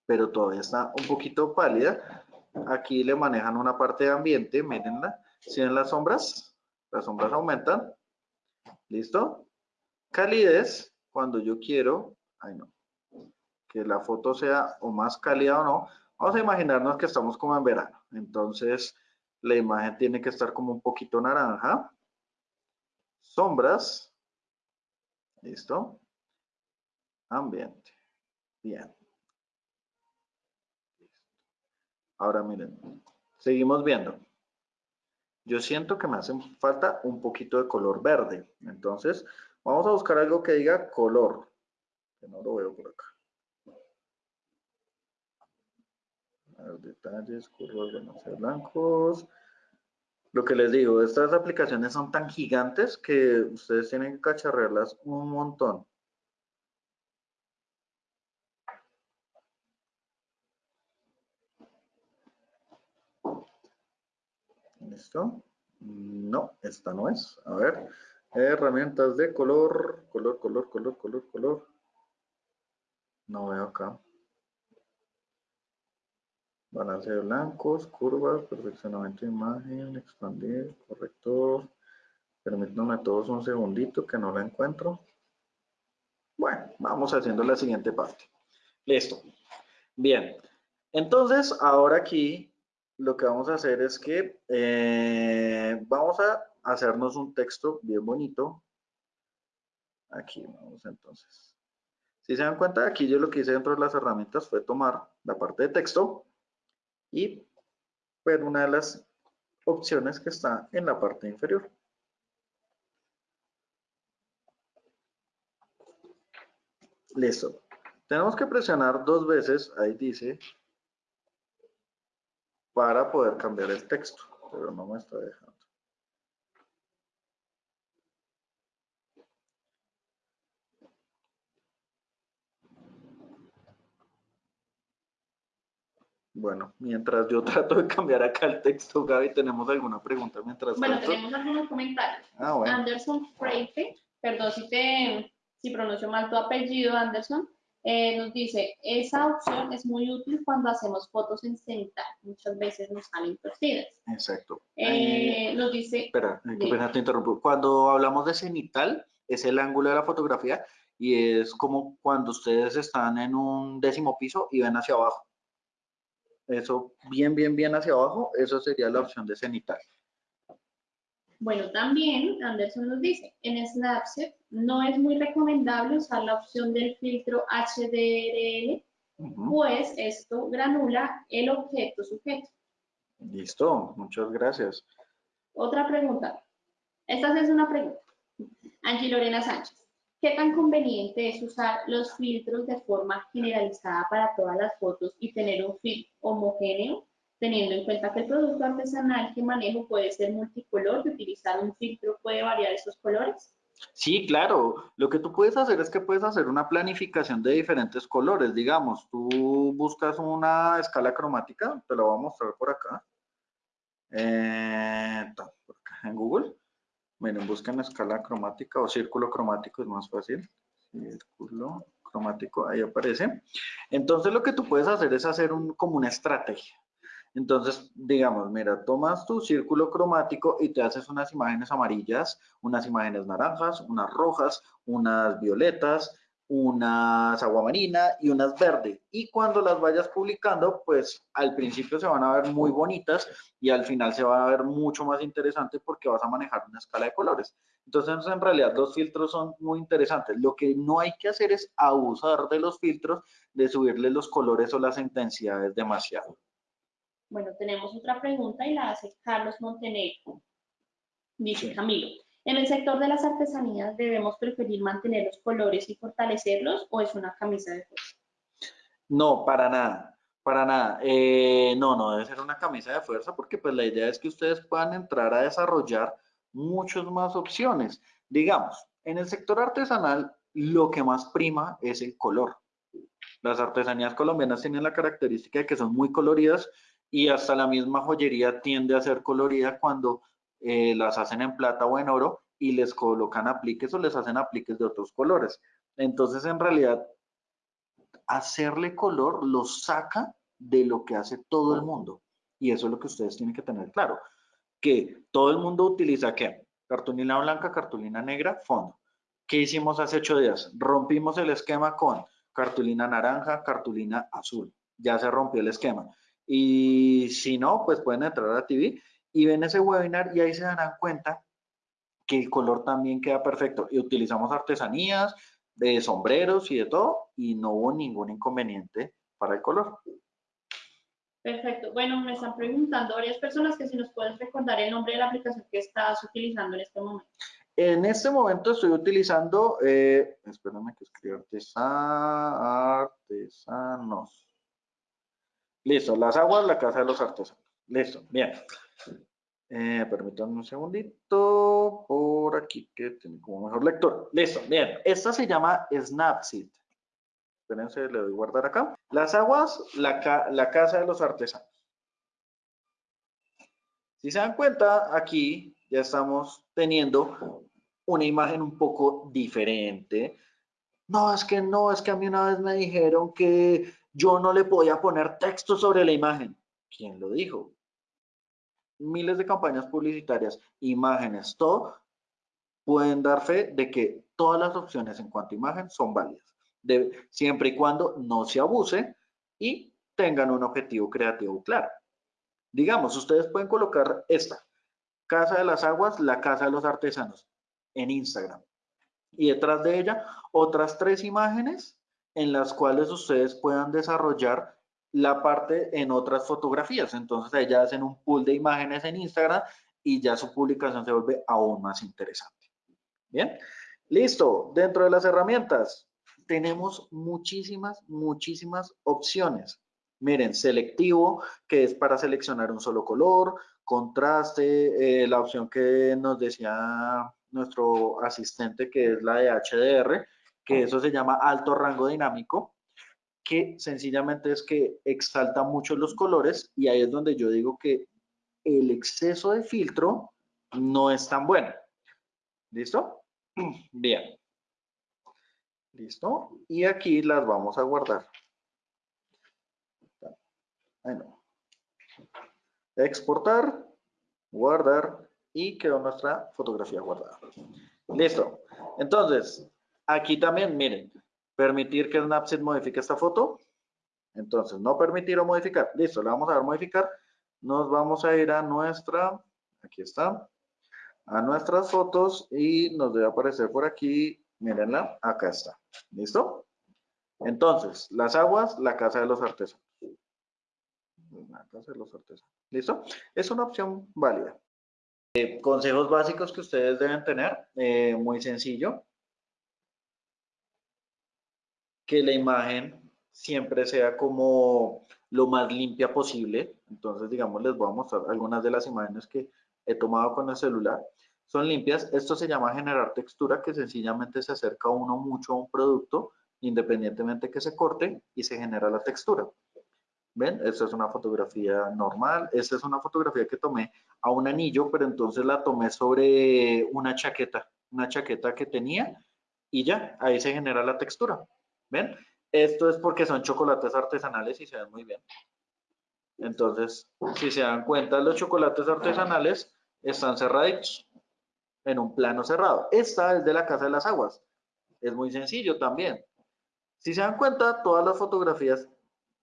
pero todavía está un poquito pálida. Aquí le manejan una parte de ambiente, mírenla. ¿Sí ven las sombras? Las sombras aumentan. ¿Listo? Calidez, cuando yo quiero, ay no, que la foto sea o más cálida o no, vamos a imaginarnos que estamos como en verano. Entonces, la imagen tiene que estar como un poquito naranja. Sombras. ¿Listo? Ambiente. Bien. Ahora miren, seguimos viendo yo siento que me hace falta un poquito de color verde. Entonces, vamos a buscar algo que diga color, que no lo veo por acá. detalles, curvas, demasiado blancos. Lo que les digo, estas aplicaciones son tan gigantes que ustedes tienen que cacharrearlas un montón. ¿Listo? No, esta no es. A ver, herramientas de color, color, color, color, color, color. No veo acá. Balance de blancos, curvas, perfeccionamiento de imagen, expandir, corrector. Permítanme todos un segundito que no la encuentro. Bueno, vamos haciendo la siguiente parte. Listo. Bien. Entonces, ahora aquí lo que vamos a hacer es que eh, vamos a hacernos un texto bien bonito. Aquí vamos entonces. Si se dan cuenta, aquí yo lo que hice dentro de las herramientas fue tomar la parte de texto y ver una de las opciones que está en la parte inferior. Listo. Tenemos que presionar dos veces, ahí dice para poder cambiar el texto, pero no me está dejando. Bueno, mientras yo trato de cambiar acá el texto, Gaby, ¿tenemos alguna pregunta mientras Bueno, tenemos algunos comentarios. Ah, bueno. Anderson Freite, perdón si te si pronuncio mal tu apellido, Anderson, eh, nos dice, esa opción es muy útil cuando hacemos fotos en cenital. Muchas veces nos salen torcidas. Exacto. Eh, nos dice... Espera, pena te interrumpo. Cuando hablamos de cenital, es el ángulo de la fotografía y es como cuando ustedes están en un décimo piso y ven hacia abajo. Eso, bien, bien, bien hacia abajo, eso sería la opción de cenital. Bueno, también Anderson nos dice, en Snapchat no es muy recomendable usar la opción del filtro HDRL, pues esto granula el objeto sujeto. Listo, muchas gracias. Otra pregunta. Esta es una pregunta. Angie Lorena Sánchez. ¿Qué tan conveniente es usar los filtros de forma generalizada para todas las fotos y tener un feed homogéneo, teniendo en cuenta que el producto artesanal que manejo puede ser multicolor y utilizar un filtro puede variar esos colores? Sí, claro. Lo que tú puedes hacer es que puedes hacer una planificación de diferentes colores. Digamos, tú buscas una escala cromática, te la voy a mostrar por acá. Eh, en Google. Miren, busquen escala cromática o círculo cromático, es más fácil. Círculo cromático, ahí aparece. Entonces, lo que tú puedes hacer es hacer un, como una estrategia. Entonces, digamos, mira, tomas tu círculo cromático y te haces unas imágenes amarillas, unas imágenes naranjas, unas rojas, unas violetas, unas aguamarina y unas verde. Y cuando las vayas publicando, pues al principio se van a ver muy bonitas y al final se va a ver mucho más interesante porque vas a manejar una escala de colores. Entonces, en realidad, los filtros son muy interesantes. Lo que no hay que hacer es abusar de los filtros, de subirle los colores o las intensidades demasiado. Bueno, tenemos otra pregunta y la hace Carlos Montenegro. Dice. Camilo, ¿en el sector de las artesanías debemos preferir mantener los colores y fortalecerlos o es una camisa de fuerza? No, para nada, para nada. Eh, no, no debe ser una camisa de fuerza porque pues la idea es que ustedes puedan entrar a desarrollar muchas más opciones. Digamos, en el sector artesanal lo que más prima es el color. Las artesanías colombianas tienen la característica de que son muy coloridas y hasta la misma joyería tiende a ser colorida cuando eh, las hacen en plata o en oro y les colocan apliques o les hacen apliques de otros colores. Entonces, en realidad, hacerle color lo saca de lo que hace todo el mundo. Y eso es lo que ustedes tienen que tener claro. Que todo el mundo utiliza ¿qué? Cartulina blanca, cartulina negra, fondo. ¿Qué hicimos hace ocho días? Rompimos el esquema con cartulina naranja, cartulina azul. Ya se rompió el esquema. Y si no, pues pueden entrar a TV y ven ese webinar y ahí se darán cuenta que el color también queda perfecto. Y utilizamos artesanías, de sombreros y de todo, y no hubo ningún inconveniente para el color. Perfecto. Bueno, me están preguntando varias personas que si nos puedes recordar el nombre de la aplicación que estás utilizando en este momento. En este momento estoy utilizando, eh, espérame que escriba artesa- artesanos. Listo, las aguas, la casa de los artesanos. Listo, bien. Eh, permítanme un segundito, por aquí que tiene como mejor lector. Listo, bien. Esta se llama Snapseed. Espérense, le doy guardar acá. Las aguas, la, ca- la casa de los artesanos. Si se dan cuenta, aquí ya estamos teniendo una imagen un poco diferente. No, es que no, es que a mí una vez me dijeron que yo no le podía poner texto sobre la imagen. ¿Quién lo dijo? Miles de campañas publicitarias, imágenes, todo pueden dar fe de que todas las opciones en cuanto a imagen son válidas, de- siempre y cuando no se abuse y tengan un objetivo creativo claro. Digamos, ustedes pueden colocar esta, Casa de las Aguas, la Casa de los Artesanos, en Instagram. Y detrás de ella, otras tres imágenes en las cuales ustedes puedan desarrollar la parte en otras fotografías. Entonces, ahí ya hacen un pool de imágenes en Instagram y ya su publicación se vuelve aún más interesante. Bien, listo. Dentro de las herramientas tenemos muchísimas, muchísimas opciones. Miren, selectivo, que es para seleccionar un solo color, contraste, eh, la opción que nos decía nuestro asistente, que es la de HDR, que eso se llama alto rango dinámico. que sencillamente es que exalta mucho los colores y ahí es donde yo digo que el exceso de filtro no es tan bueno. ¿Listo? Bien. ¿Listo? Y aquí las vamos a guardar. Exportar, guardar y quedó nuestra fotografía guardada. Listo. Entonces, aquí también, miren, permitir que Snapseed modifique esta foto. Entonces, no permitir o modificar. Listo, le vamos a dar modificar. Nos vamos a ir a nuestra, aquí está, a nuestras fotos y nos debe aparecer por aquí, mírenla, acá está. ¿Listo? Entonces, las aguas, la casa de los artesanos. La casa de los artesanos. ¿Listo? Es una opción válida. Eh, consejos básicos que ustedes deben tener, eh, muy sencillo que la imagen siempre sea como lo más limpia posible. Entonces, digamos, les voy a mostrar algunas de las imágenes que he tomado con el celular. Son limpias. Esto se llama generar textura, que sencillamente se acerca uno mucho a un producto, independientemente que se corte, y se genera la textura. ¿Ven? Esta es una fotografía normal. Esta es una fotografía que tomé a un anillo, pero entonces la tomé sobre una chaqueta, una chaqueta que tenía, y ya, ahí se genera la textura. ¿Ven? Esto es porque son chocolates artesanales y se ven muy bien. Entonces, si se dan cuenta, los chocolates artesanales están cerraditos en un plano cerrado. Esta es de la Casa de las Aguas. Es muy sencillo también. Si se dan cuenta, todas las fotografías,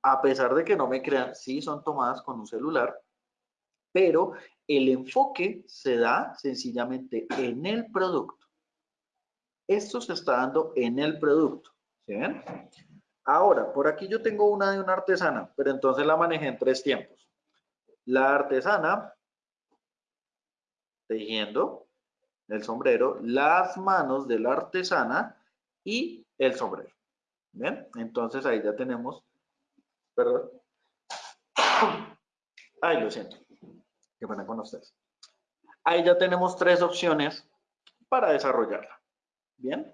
a pesar de que no me crean, sí son tomadas con un celular, pero el enfoque se da sencillamente en el producto. Esto se está dando en el producto. ¿Sí ven? Ahora, por aquí yo tengo una de una artesana, pero entonces la manejé en tres tiempos. La artesana, tejiendo el sombrero, las manos de la artesana y el sombrero. ¿Ven? Entonces ahí ya tenemos, perdón. Ay, lo siento. Qué pena con ustedes. Ahí ya tenemos tres opciones para desarrollarla. ¿Bien?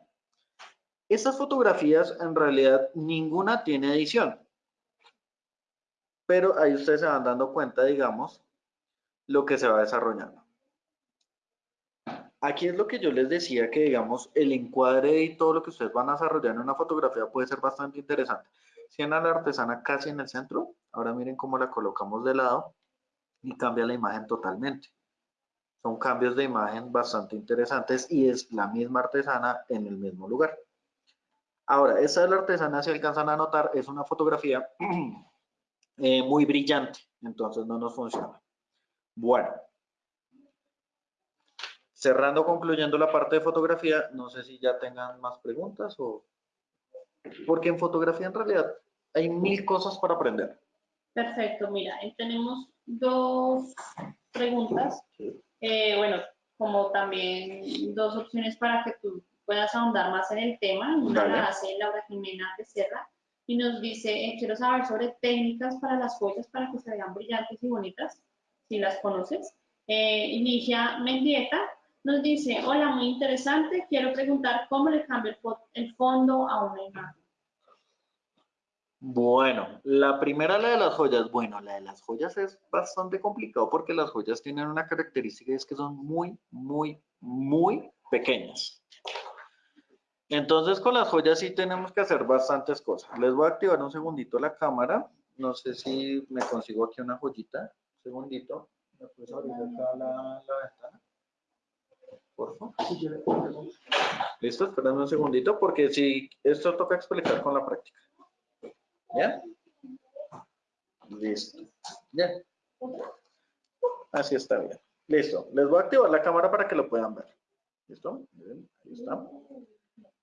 Estas fotografías en realidad ninguna tiene edición. Pero ahí ustedes se van dando cuenta, digamos, lo que se va desarrollando. Aquí es lo que yo les decía que, digamos, el encuadre y todo lo que ustedes van a desarrollar en una fotografía puede ser bastante interesante. Si a la artesana casi en el centro, ahora miren cómo la colocamos de lado y cambia la imagen totalmente. Son cambios de imagen bastante interesantes y es la misma artesana en el mismo lugar. Ahora, esa de la artesana, si alcanzan a notar, es una fotografía eh, muy brillante, entonces no nos funciona. Bueno, cerrando, concluyendo la parte de fotografía, no sé si ya tengan más preguntas o... Porque en fotografía en realidad hay mil cosas para aprender. Perfecto, mira, tenemos dos preguntas. Eh, bueno, como también dos opciones para que tú puedas ahondar más en el tema. Una la hace Laura Jimena Becerra y nos dice, eh, quiero saber sobre técnicas para las joyas para que se vean brillantes y bonitas, si las conoces. Eh, Inicia Mendieta nos dice, hola, muy interesante, quiero preguntar cómo le cambio el, fondo a una imagen. Bueno, la primera, la de las joyas. Bueno, la de las joyas es bastante complicado porque las joyas tienen una característica y es que son muy, muy, muy pequeñas. Entonces con las joyas sí tenemos que hacer bastantes cosas. Les voy a activar un segundito la cámara. No sé si me consigo aquí una joyita. Un segundito. ¿Me puedes abrir acá la, ventana? Por favor. Listo, espérame un segundito porque si esto toca explicar con la práctica. ¿Ya? Listo. ¿Ya? Así está bien. Listo. Les voy a activar la cámara para que lo puedan ver. ¿Listo? ahí está.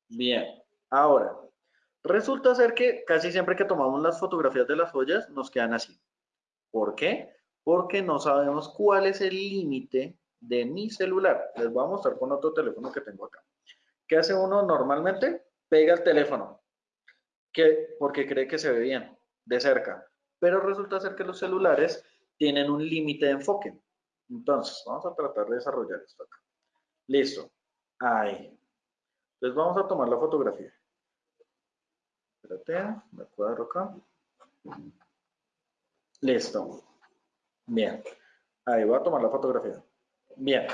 Bien, ahora, resulta ser que casi siempre que tomamos las fotografías de las joyas nos quedan así. ¿Por qué? Porque no sabemos cuál es el límite de mi celular. Les voy a mostrar con otro teléfono que tengo acá. ¿Qué hace uno normalmente? Pega el teléfono, que, porque cree que se ve bien, de cerca. Pero resulta ser que los celulares tienen un límite de enfoque. Entonces, vamos a tratar de desarrollar esto acá. Listo. Ahí. Entonces vamos a tomar la fotografía. Espérate, me cuadro acá. Listo. Bien. Ahí voy a tomar la fotografía. Bien.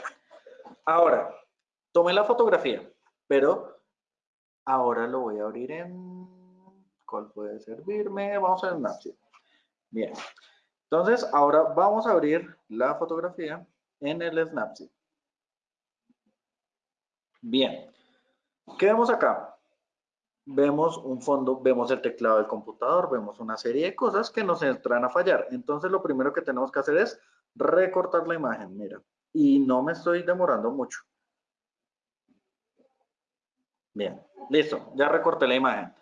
Ahora, tomé la fotografía, pero ahora lo voy a abrir en... ¿Cuál puede servirme? Vamos a Snapchat. Bien. Entonces, ahora vamos a abrir la fotografía en el Snapchat. Bien. ¿Qué vemos acá? Vemos un fondo, vemos el teclado del computador, vemos una serie de cosas que nos entran a fallar. Entonces, lo primero que tenemos que hacer es recortar la imagen, mira. Y no me estoy demorando mucho. Bien, listo, ya recorté la imagen.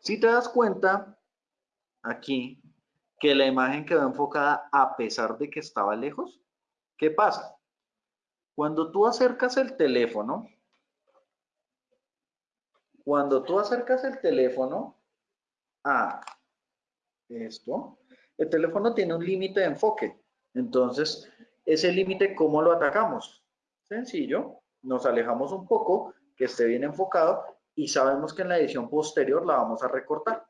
Si te das cuenta, aquí, que la imagen quedó enfocada a pesar de que estaba lejos, ¿qué pasa? Cuando tú acercas el teléfono, cuando tú acercas el teléfono a esto, el teléfono tiene un límite de enfoque. Entonces, ese límite, ¿cómo lo atacamos? Sencillo, nos alejamos un poco, que esté bien enfocado y sabemos que en la edición posterior la vamos a recortar.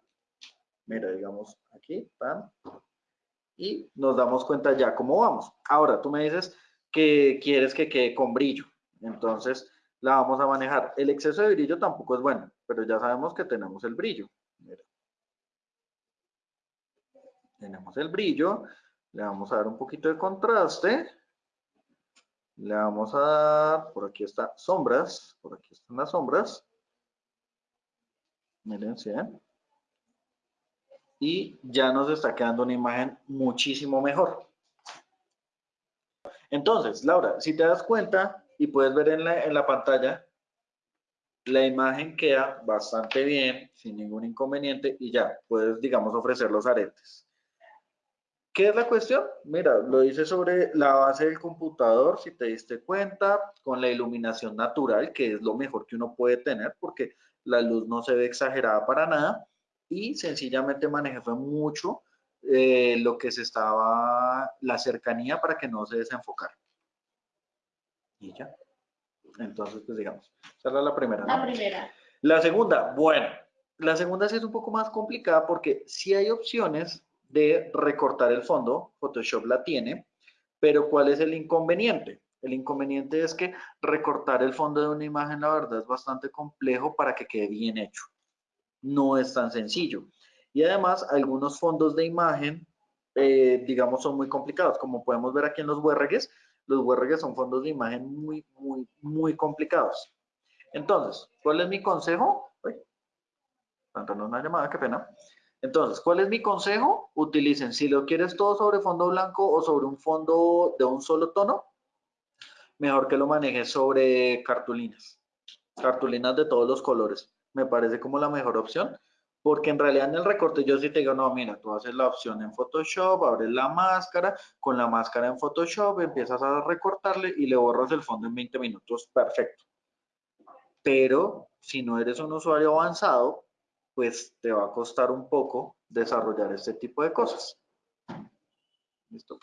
Mira, digamos aquí, pan, y nos damos cuenta ya cómo vamos. Ahora, tú me dices que quieres que quede con brillo. Entonces, la vamos a manejar. El exceso de brillo tampoco es bueno, pero ya sabemos que tenemos el brillo. Tenemos el brillo, le vamos a dar un poquito de contraste. Le vamos a dar, por aquí está sombras, por aquí están las sombras. Miren, ¿sí? Y ya nos está quedando una imagen muchísimo mejor. Entonces, Laura, si te das cuenta, y puedes ver en la, en la pantalla, la imagen queda bastante bien, sin ningún inconveniente, y ya, puedes, digamos, ofrecer los aretes. ¿Qué es la cuestión? Mira, lo hice sobre la base del computador, si te diste cuenta, con la iluminación natural, que es lo mejor que uno puede tener, porque la luz no se ve exagerada para nada, y sencillamente manejé mucho eh, lo que se estaba, la cercanía para que no se desenfocara. Y ya. Entonces, pues digamos, esa era la primera. La primera. La segunda, bueno, la segunda sí es un poco más complicada porque sí hay opciones de recortar el fondo, Photoshop la tiene, pero ¿cuál es el inconveniente? El inconveniente es que recortar el fondo de una imagen, la verdad, es bastante complejo para que quede bien hecho. No es tan sencillo. Y además, algunos fondos de imagen, eh, digamos, son muy complicados. Como podemos ver aquí en los URGs, los URGs son fondos de imagen muy, muy, muy complicados. Entonces, ¿cuál es mi consejo? Una llamada, qué pena. Entonces, ¿cuál es mi consejo? Utilicen, si lo quieres todo sobre fondo blanco o sobre un fondo de un solo tono, mejor que lo manejes sobre cartulinas. Cartulinas de todos los colores. Me parece como la mejor opción porque en realidad en el recorte yo sí te digo, no, mira, tú haces la opción en Photoshop, abres la máscara, con la máscara en Photoshop empiezas a recortarle y le borras el fondo en 20 minutos, perfecto. Pero si no eres un usuario avanzado, pues te va a costar un poco desarrollar este tipo de cosas. ¿Listo?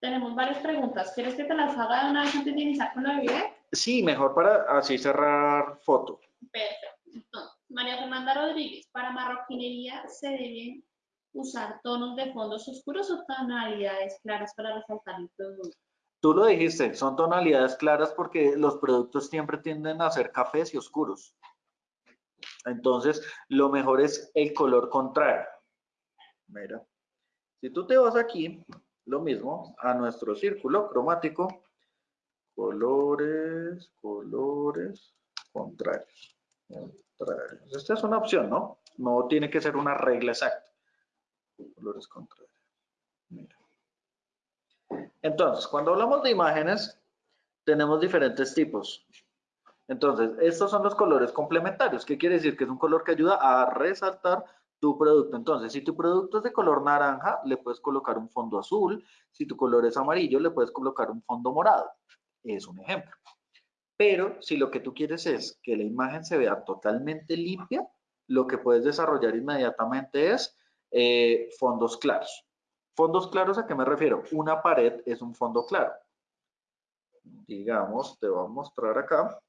Tenemos varias preguntas. ¿Quieres que te las haga de una vez antes de iniciar con la video? Sí, mejor para así cerrar foto. Perfecto. María Fernanda Rodríguez, para marroquinería se deben usar tonos de fondos oscuros o tonalidades claras para resaltar el producto. Tú lo dijiste, son tonalidades claras porque los productos siempre tienden a ser cafés y oscuros. Entonces, lo mejor es el color contrario. Mira, si tú te vas aquí, lo mismo, a nuestro círculo cromático, colores, colores contrarios. Esta es una opción, ¿no? No tiene que ser una regla exacta. Colores contrarios. Entonces, cuando hablamos de imágenes, tenemos diferentes tipos. Entonces, estos son los colores complementarios. ¿Qué quiere decir? Que es un color que ayuda a resaltar tu producto. Entonces, si tu producto es de color naranja, le puedes colocar un fondo azul. Si tu color es amarillo, le puedes colocar un fondo morado. Es un ejemplo. Pero si lo que tú quieres es que la imagen se vea totalmente limpia, lo que puedes desarrollar inmediatamente es eh, fondos claros. ¿Fondos claros a qué me refiero? Una pared es un fondo claro. Digamos, te voy a mostrar acá.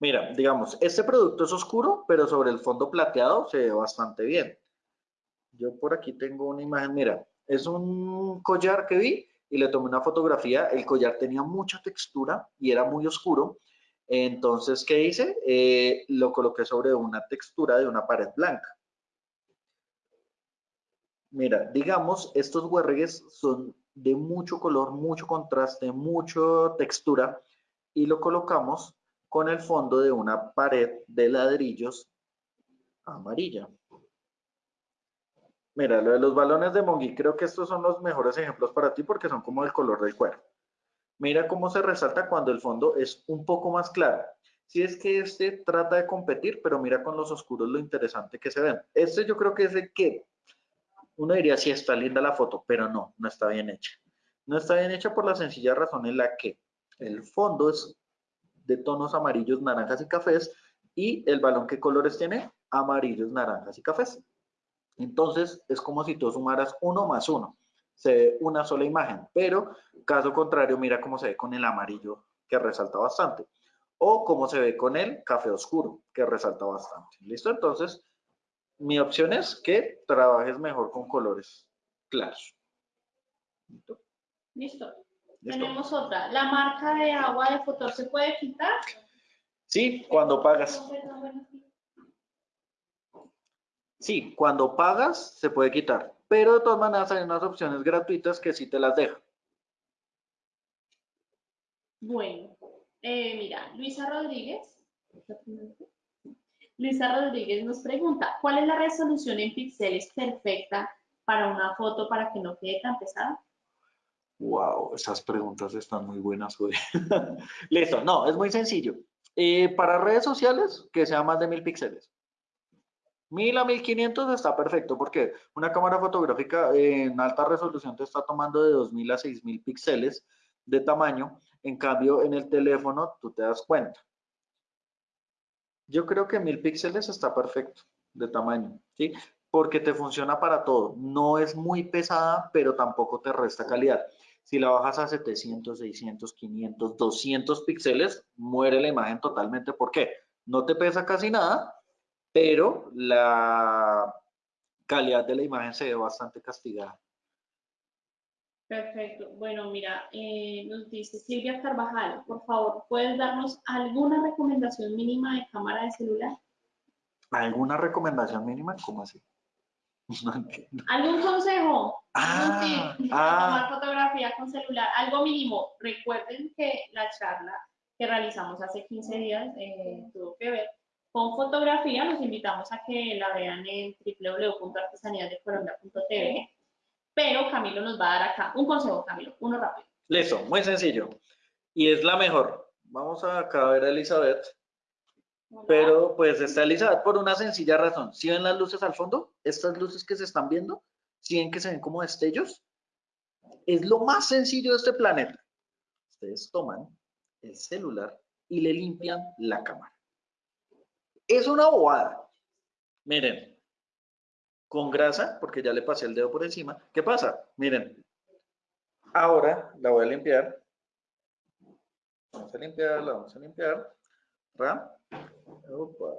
Mira, digamos, este producto es oscuro, pero sobre el fondo plateado se ve bastante bien. Yo por aquí tengo una imagen, mira, es un collar que vi y le tomé una fotografía. El collar tenía mucha textura y era muy oscuro. Entonces, ¿qué hice? Eh, lo coloqué sobre una textura de una pared blanca. Mira, digamos, estos huerregues son de mucho color, mucho contraste, mucha textura y lo colocamos con el fondo de una pared de ladrillos amarilla. Mira, lo los balones de Mongi, creo que estos son los mejores ejemplos para ti porque son como el color del cuero. Mira cómo se resalta cuando el fondo es un poco más claro. Si es que este trata de competir, pero mira con los oscuros lo interesante que se ven. Este yo creo que es el que uno diría, sí, está linda la foto, pero no, no está bien hecha. No está bien hecha por la sencilla razón en la que el fondo es de tonos amarillos, naranjas y cafés y el balón, ¿qué colores tiene? Amarillos, naranjas y cafés. Entonces, es como si tú sumaras uno más uno. Se ve una sola imagen, pero caso contrario, mira cómo se ve con el amarillo, que resalta bastante. O cómo se ve con el café oscuro, que resalta bastante. ¿Listo? Entonces, mi opción es que trabajes mejor con colores claros. ¿Listo? Listo. Tenemos otra. ¿La marca de agua de Fotor se puede quitar? Sí, cuando pagas. Sí, cuando pagas se puede quitar, pero de todas maneras hay unas opciones gratuitas que sí te las dejan. Bueno, eh, mira, Luisa Rodríguez. Luisa Rodríguez nos pregunta, ¿cuál es la resolución en píxeles perfecta para una foto para que no quede tan pesada? Wow, esas preguntas están muy buenas hoy. Listo, no, es muy sencillo. Eh, para redes sociales, que sea más de mil píxeles. 1000 a 1500 está perfecto porque una cámara fotográfica en alta resolución te está tomando de 2000 a 6000 píxeles de tamaño. En cambio, en el teléfono tú te das cuenta. Yo creo que 1000 píxeles está perfecto de tamaño, ¿sí? Porque te funciona para todo. No es muy pesada, pero tampoco te resta calidad. Si la bajas a 700, 600, 500, 200 píxeles, muere la imagen totalmente. ¿Por qué? No te pesa casi nada, pero la calidad de la imagen se ve bastante castigada. Perfecto. Bueno, mira, eh, nos dice Silvia Carvajal, por favor, ¿puedes darnos alguna recomendación mínima de cámara de celular? ¿Alguna recomendación mínima? ¿Cómo así? No entiendo. ¿Algún consejo? Ah, ah. tomar fotografía con celular, algo mínimo. Recuerden que la charla que realizamos hace 15 días eh, tuvo que ver con fotografía. Los invitamos a que la vean en www.artesaníasdecolombia.tv pero Camilo nos va a dar acá un consejo, Camilo, uno rápido. Listo, muy sencillo. Y es la mejor. Vamos a acá a ver a Elizabeth. Pero pues está Elizabeth por una sencilla razón. Si ven las luces al fondo, estas luces que se están viendo, si ven que se ven como destellos, es lo más sencillo de este planeta. Ustedes toman el celular y le limpian la cámara. Es una bobada. Miren, con grasa, porque ya le pasé el dedo por encima. ¿Qué pasa? Miren, ahora la voy a limpiar. Vamos a limpiar, la vamos a limpiar. ¿Ra? Opa.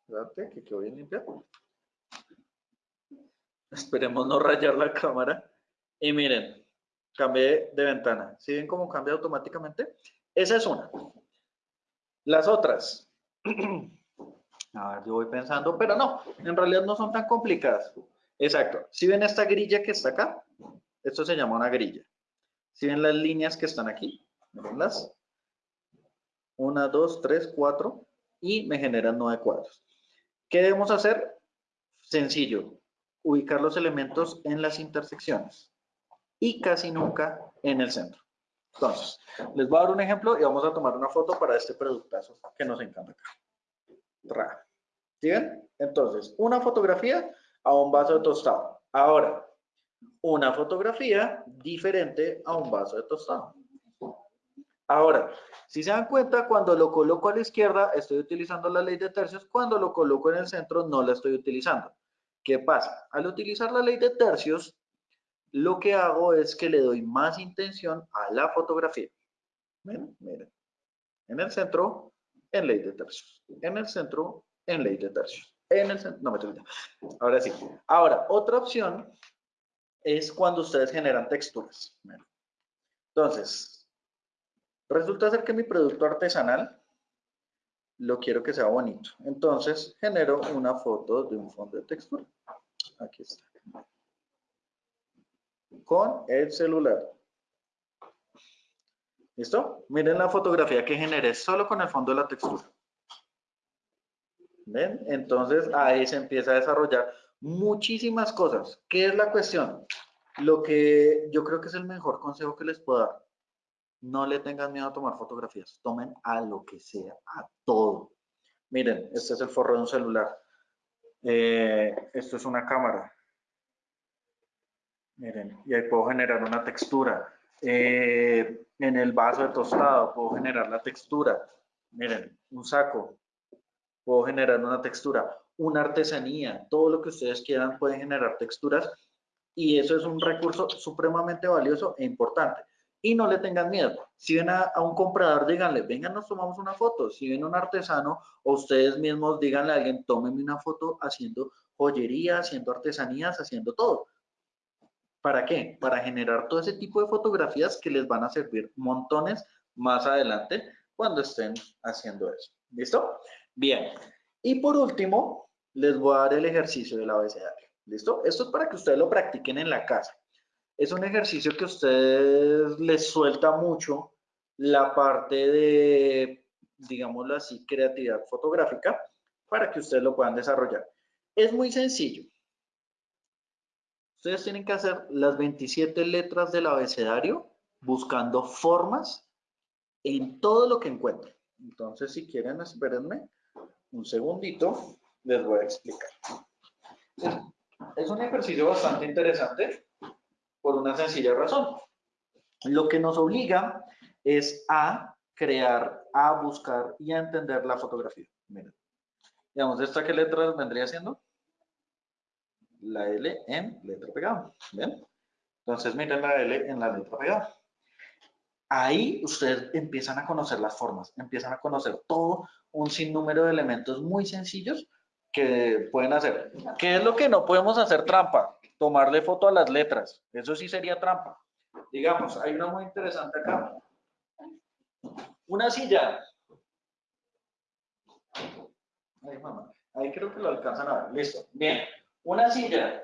Espérate, que quedó bien limpia. Esperemos no rayar la cámara. Y miren, cambié de ventana. ¿Sí ven cómo cambia automáticamente? Esa es una. Las otras. A ver, yo voy pensando, pero no, en realidad no son tan complicadas. Exacto. Si ven esta grilla que está acá, esto se llama una grilla. Si ven las líneas que están aquí, las una, dos, tres, cuatro, y me generan nueve cuadros. ¿Qué debemos hacer? Sencillo, ubicar los elementos en las intersecciones y casi nunca en el centro. Entonces, les voy a dar un ejemplo y vamos a tomar una foto para este productazo que nos encanta acá. ¿Sí ven? Entonces, una fotografía a un vaso de tostado. Ahora, una fotografía diferente a un vaso de tostado. Ahora, si se dan cuenta, cuando lo coloco a la izquierda, estoy utilizando la ley de tercios. Cuando lo coloco en el centro, no la estoy utilizando. ¿Qué pasa? Al utilizar la ley de tercios, lo que hago es que le doy más intención a la fotografía. Miren, miren. En el centro en ley de tercios. En el centro, en ley de tercios. En el centro, no me estoy Ahora sí. Ahora, otra opción es cuando ustedes generan texturas. Entonces, resulta ser que mi producto artesanal lo quiero que sea bonito. Entonces, genero una foto de un fondo de textura. Aquí está. Con el celular. ¿Listo? Miren la fotografía que generé solo con el fondo de la textura. ¿Ven? Entonces ahí se empieza a desarrollar muchísimas cosas. ¿Qué es la cuestión? Lo que yo creo que es el mejor consejo que les puedo dar. No le tengan miedo a tomar fotografías. Tomen a lo que sea, a todo. Miren, este es el forro de un celular. Eh, esto es una cámara. Miren, y ahí puedo generar una textura. Eh, en el vaso de tostado puedo generar la textura. Miren, un saco. Puedo generar una textura. Una artesanía. Todo lo que ustedes quieran pueden generar texturas. Y eso es un recurso supremamente valioso e importante. Y no le tengan miedo. Si ven a, un comprador, díganle, vengan, nos tomamos una foto. Si ven a un artesano, o ustedes mismos díganle a alguien, tómenme una foto haciendo joyería, haciendo artesanías, haciendo todo ¿Para qué? Para generar todo ese tipo de fotografías que les van a servir montones más adelante cuando estén haciendo eso. ¿Listo? Bien. Y por último, les voy a dar el ejercicio del abecedario. ¿Listo? Esto es para que ustedes lo practiquen en la casa. Es un ejercicio que a ustedes les suelta mucho la parte de, digámoslo así, creatividad fotográfica para que ustedes lo puedan desarrollar. Es muy sencillo. Ustedes tienen que hacer las 27 letras del abecedario buscando formas en todo lo que encuentren. Entonces, si quieren, espérenme un segundito, les voy a explicar. Es un ejercicio bastante interesante por una sencilla razón. Lo que nos obliga es a crear, a buscar y a entender la fotografía. Miren, digamos, ¿esta qué letras vendría siendo? La L en letra pegada. ¿Ven? Entonces miren la L en la letra pegada. Ahí ustedes empiezan a conocer las formas, empiezan a conocer todo un sinnúmero de elementos muy sencillos que pueden hacer. ¿Qué es lo que no podemos hacer trampa? Tomarle foto a las letras. Eso sí sería trampa. Digamos, hay una muy interesante acá. Una silla. Ahí, mamá. Ahí creo que lo alcanzan a ver. Listo. Bien. Una silla.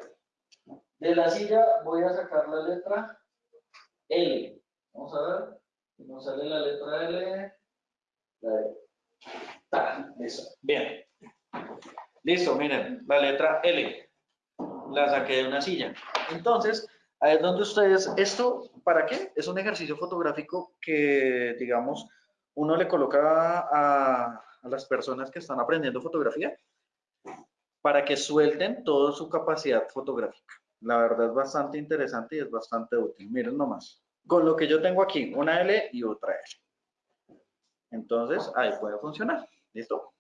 De la silla voy a sacar la letra L. Vamos a ver. Nos sale la letra L. La listo. Bien. Listo, miren, la letra L. La saqué de una silla. Entonces, ahí es donde ustedes, esto, ¿para qué? Es un ejercicio fotográfico que, digamos, uno le coloca a, a las personas que están aprendiendo fotografía para que suelten toda su capacidad fotográfica. La verdad es bastante interesante y es bastante útil. Miren nomás. Con lo que yo tengo aquí, una L y otra L. Entonces, ahí puede funcionar. ¿Listo?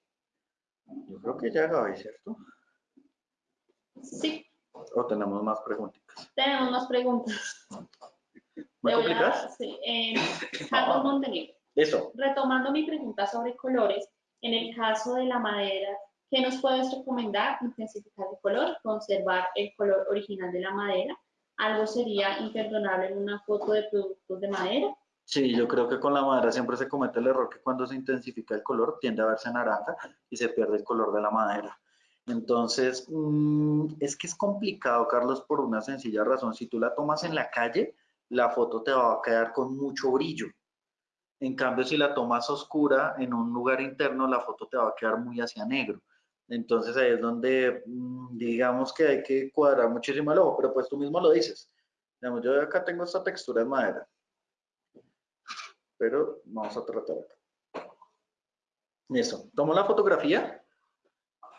Yo creo que ya acabé, ¿cierto? Sí. ¿O tenemos más preguntas? Tenemos más preguntas. ¿Muy complicadas? Sí. Eh, Carlos Montenegro. Eso. Retomando mi pregunta sobre colores, en el caso de la madera, ¿Qué nos puedes recomendar? Intensificar el color, conservar el color original de la madera. ¿Algo sería imperdonable en una foto de productos de madera? Sí, yo creo que con la madera siempre se comete el error que cuando se intensifica el color tiende a verse naranja y se pierde el color de la madera. Entonces, mm, es que es complicado, Carlos, por una sencilla razón. Si tú la tomas en la calle, la foto te va a quedar con mucho brillo. En cambio, si la tomas oscura en un lugar interno, la foto te va a quedar muy hacia negro. Entonces ahí es donde mm, digamos que hay que cuadrar muchísimo el ojo, pero pues tú mismo lo dices. Digamos, yo acá tengo esta textura de madera, pero vamos a tratar acá. Listo, tomo la fotografía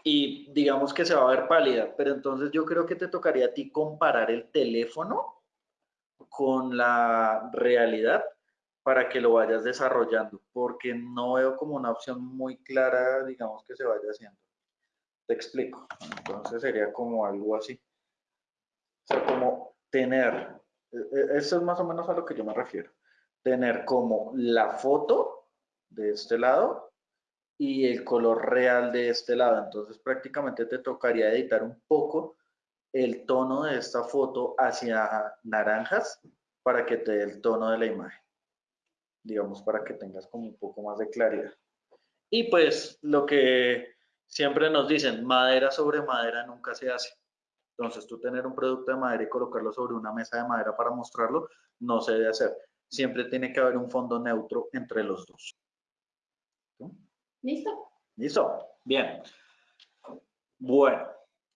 y digamos que se va a ver pálida, pero entonces yo creo que te tocaría a ti comparar el teléfono con la realidad para que lo vayas desarrollando, porque no veo como una opción muy clara, digamos, que se vaya haciendo. Te explico. Entonces sería como algo así. O sea, como tener, e, e, eso es más o menos a lo que yo me refiero. Tener como la foto de este lado y el color real de este lado. Entonces prácticamente te tocaría editar un poco el tono de esta foto hacia naranjas para que te dé el tono de la imagen. Digamos, para que tengas como un poco más de claridad. Y pues lo que siempre nos dicen, madera sobre madera nunca se hace. Entonces tú tener un producto de madera y colocarlo sobre una mesa de madera para mostrarlo, no se debe hacer. Siempre tiene que haber un fondo neutro entre los dos. ¿Listo? ¿Listo? Bien. Bueno,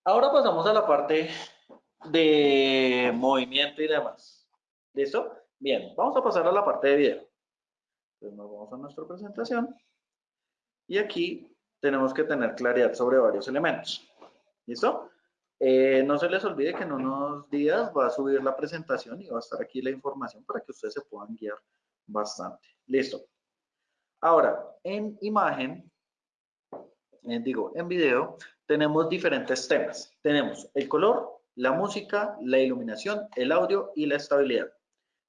ahora pasamos a la parte de movimiento y demás. ¿Listo? Bien, vamos a pasar a la parte de video. Entonces nos vamos a nuestra presentación. Y aquí tenemos que tener claridad sobre varios elementos. ¿Listo? Eh, no se les olvide que en unos días va a subir la presentación y va a estar aquí la información para que ustedes se puedan guiar bastante. Listo. Ahora, en imagen, eh, digo, en video, tenemos diferentes temas. Tenemos el color, la música, la iluminación, el audio y la estabilidad.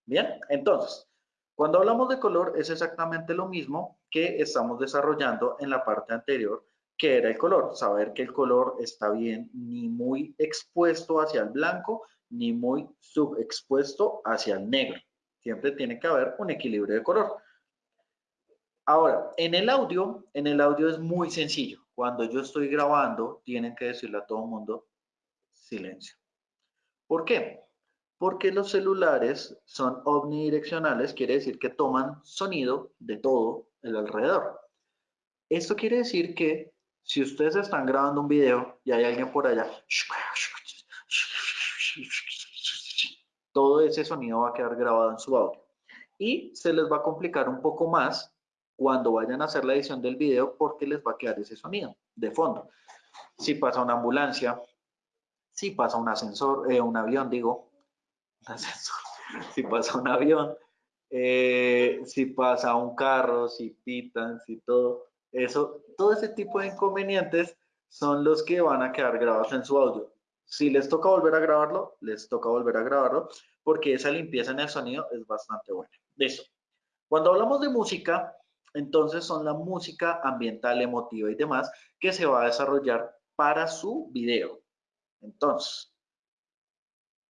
Bien, entonces, cuando hablamos de color es exactamente lo mismo que estamos desarrollando en la parte anterior, que era el color. Saber que el color está bien ni muy expuesto hacia el blanco, ni muy subexpuesto hacia el negro. Siempre tiene que haber un equilibrio de color. Ahora, en el audio, en el audio es muy sencillo. Cuando yo estoy grabando, tienen que decirle a todo el mundo silencio. ¿Por qué? Porque los celulares son omnidireccionales, quiere decir que toman sonido de todo el alrededor. Esto quiere decir que si ustedes están grabando un video y hay alguien por allá, todo ese sonido va a quedar grabado en su audio. Y se les va a complicar un poco más cuando vayan a hacer la edición del video porque les va a quedar ese sonido de fondo. Si pasa una ambulancia, si pasa un ascensor, eh, un avión, digo, un ascensor, si pasa un avión, eh, si pasa un carro, si pitan, si todo, eso, todo ese tipo de inconvenientes son los que van a quedar grabados en su audio. Si les toca volver a grabarlo, les toca volver a grabarlo, porque esa limpieza en el sonido es bastante buena. Listo. Cuando hablamos de música, entonces son la música ambiental, emotiva y demás que se va a desarrollar para su video. Entonces,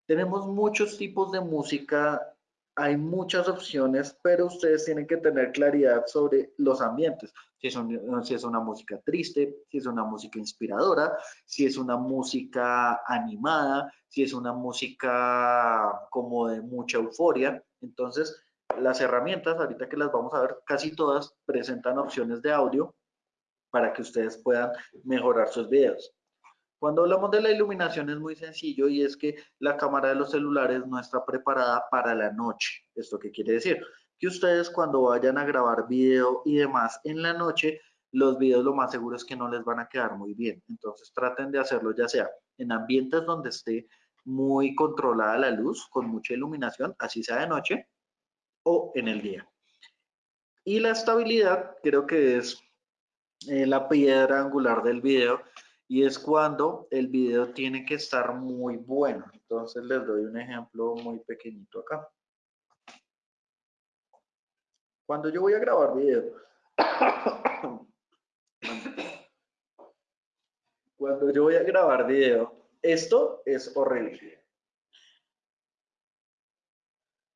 tenemos muchos tipos de música, hay muchas opciones, pero ustedes tienen que tener claridad sobre los ambientes. Si es, una música triste, si es una música inspiradora, si es una música animada, si es una música como de mucha euforia. Entonces, las herramientas, ahorita que las vamos a ver, casi todas presentan opciones de audio para que ustedes puedan mejorar sus videos. Cuando hablamos de la iluminación es muy sencillo y es que la cámara de los celulares no está preparada para la noche. ¿Esto qué quiere decir? Que ustedes cuando vayan a grabar video y demás en la noche, los videos lo más seguro es que no les van a quedar muy bien. Entonces traten de hacerlo ya sea en ambientes donde esté muy controlada la luz, con mucha iluminación, así sea de noche, o en el día. Y la estabilidad creo que es eh, la piedra angular del video y es cuando el video tiene que estar muy bueno. Entonces les doy un ejemplo muy pequeñito acá. Cuando yo voy a grabar video, cuando yo voy a grabar video, esto es horrible.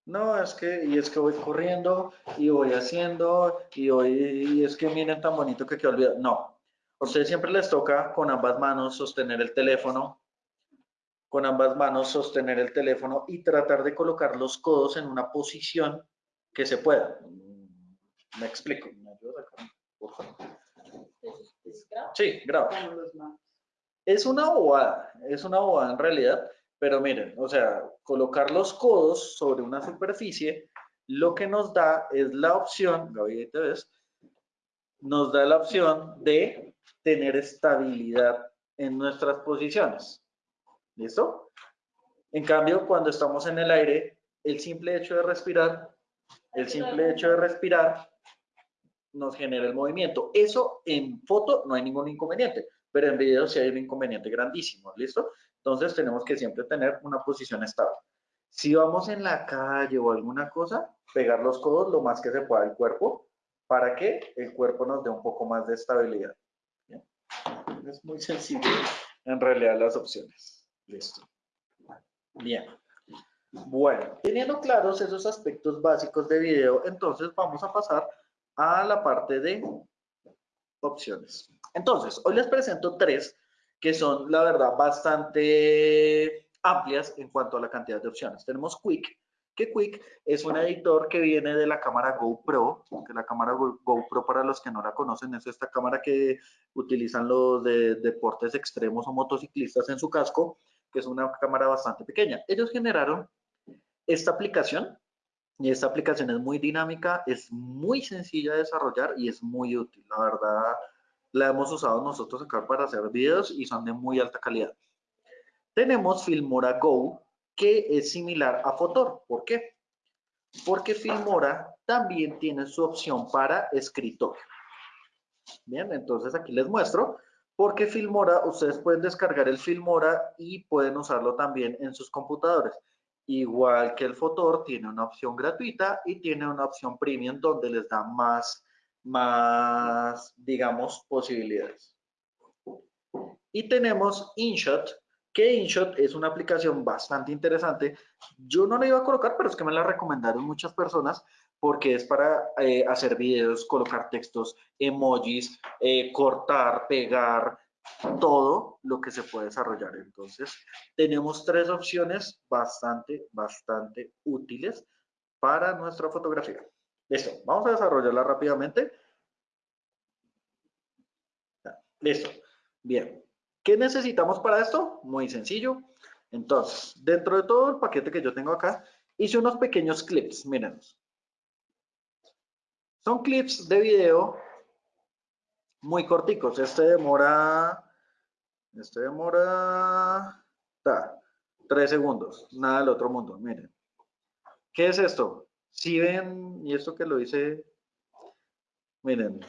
No, es que, y es que voy corriendo y voy haciendo y hoy, y es que miren tan bonito que quedó olvidado. No, a ustedes siempre les toca con ambas manos sostener el teléfono, con ambas manos sostener el teléfono y tratar de colocar los codos en una posición que se pueda. Me explico. ¿Me ayuda por favor? Sí, graba. Es una bobada, es una bobada en realidad, pero miren, o sea, colocar los codos sobre una superficie, lo que nos da es la opción, Gaby, te ves, nos da la opción de tener estabilidad en nuestras posiciones. ¿Listo? En cambio, cuando estamos en el aire, el simple hecho de respirar, el simple hecho de respirar nos genera el movimiento. Eso en foto no hay ningún inconveniente, pero en video sí hay un inconveniente grandísimo. ¿Listo? Entonces tenemos que siempre tener una posición estable. Si vamos en la calle o alguna cosa, pegar los codos lo más que se pueda al cuerpo para que el cuerpo nos dé un poco más de estabilidad. Es muy sencillo en realidad las opciones. Listo. Bien. Bueno, teniendo claros esos aspectos básicos de video, entonces vamos a pasar a la parte de opciones. Entonces, hoy les presento tres que son, la verdad, bastante amplias en cuanto a la cantidad de opciones. Tenemos Quick, Quick es un editor que viene de la cámara GoPro, que la cámara GoPro, para los que no la conocen, es esta cámara que utilizan los de deportes extremos o motociclistas en su casco, que es una cámara bastante pequeña. Ellos generaron esta aplicación y esta aplicación es muy dinámica, es muy sencilla de desarrollar y es muy útil. La verdad, la hemos usado nosotros acá para hacer videos y son de muy alta calidad. Tenemos Filmora Go, que es similar a Fotor. ¿Por qué? Porque Filmora también tiene su opción para escritorio. Bien, entonces aquí les muestro. Porque Filmora, ustedes pueden descargar el Filmora y pueden usarlo también en sus computadores. Igual que el Fotor, tiene una opción gratuita y tiene una opción premium donde les da más más, digamos, posibilidades. Y tenemos InShot, que InShot es una aplicación bastante interesante. Yo no la iba a colocar, pero es que me la recomendaron muchas personas porque es para eh, hacer videos, colocar textos, emojis, eh, cortar, pegar, todo lo que se puede desarrollar. Entonces, tenemos tres opciones bastante, bastante útiles para nuestra fotografía. Listo, vamos a desarrollarla rápidamente. Listo, bien. ¿Qué necesitamos para esto? Muy sencillo. Entonces, dentro de todo el paquete que yo tengo acá, hice unos pequeños clips, miren. Son clips de video muy corticos. Este demora, este demora, ta, tres segundos, nada del otro mundo, miren. ¿Qué es esto? Si ven, y esto que lo hice, miren,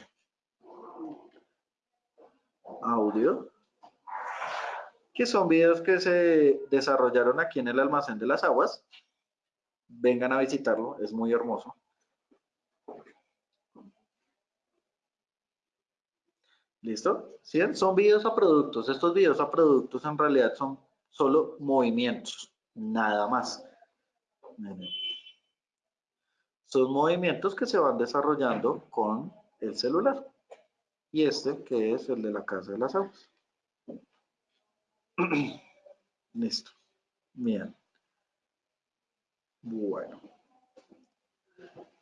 audio, que son videos que se desarrollaron aquí en el almacén de las aguas. Vengan a visitarlo, es muy hermoso. ¿Listo? ¿Sí? Son videos a productos. Estos videos a productos en realidad son solo movimientos, nada más. Son movimientos que se van desarrollando con el celular. Y este que es el de la casa de las aguas. Listo. Bien. Bueno.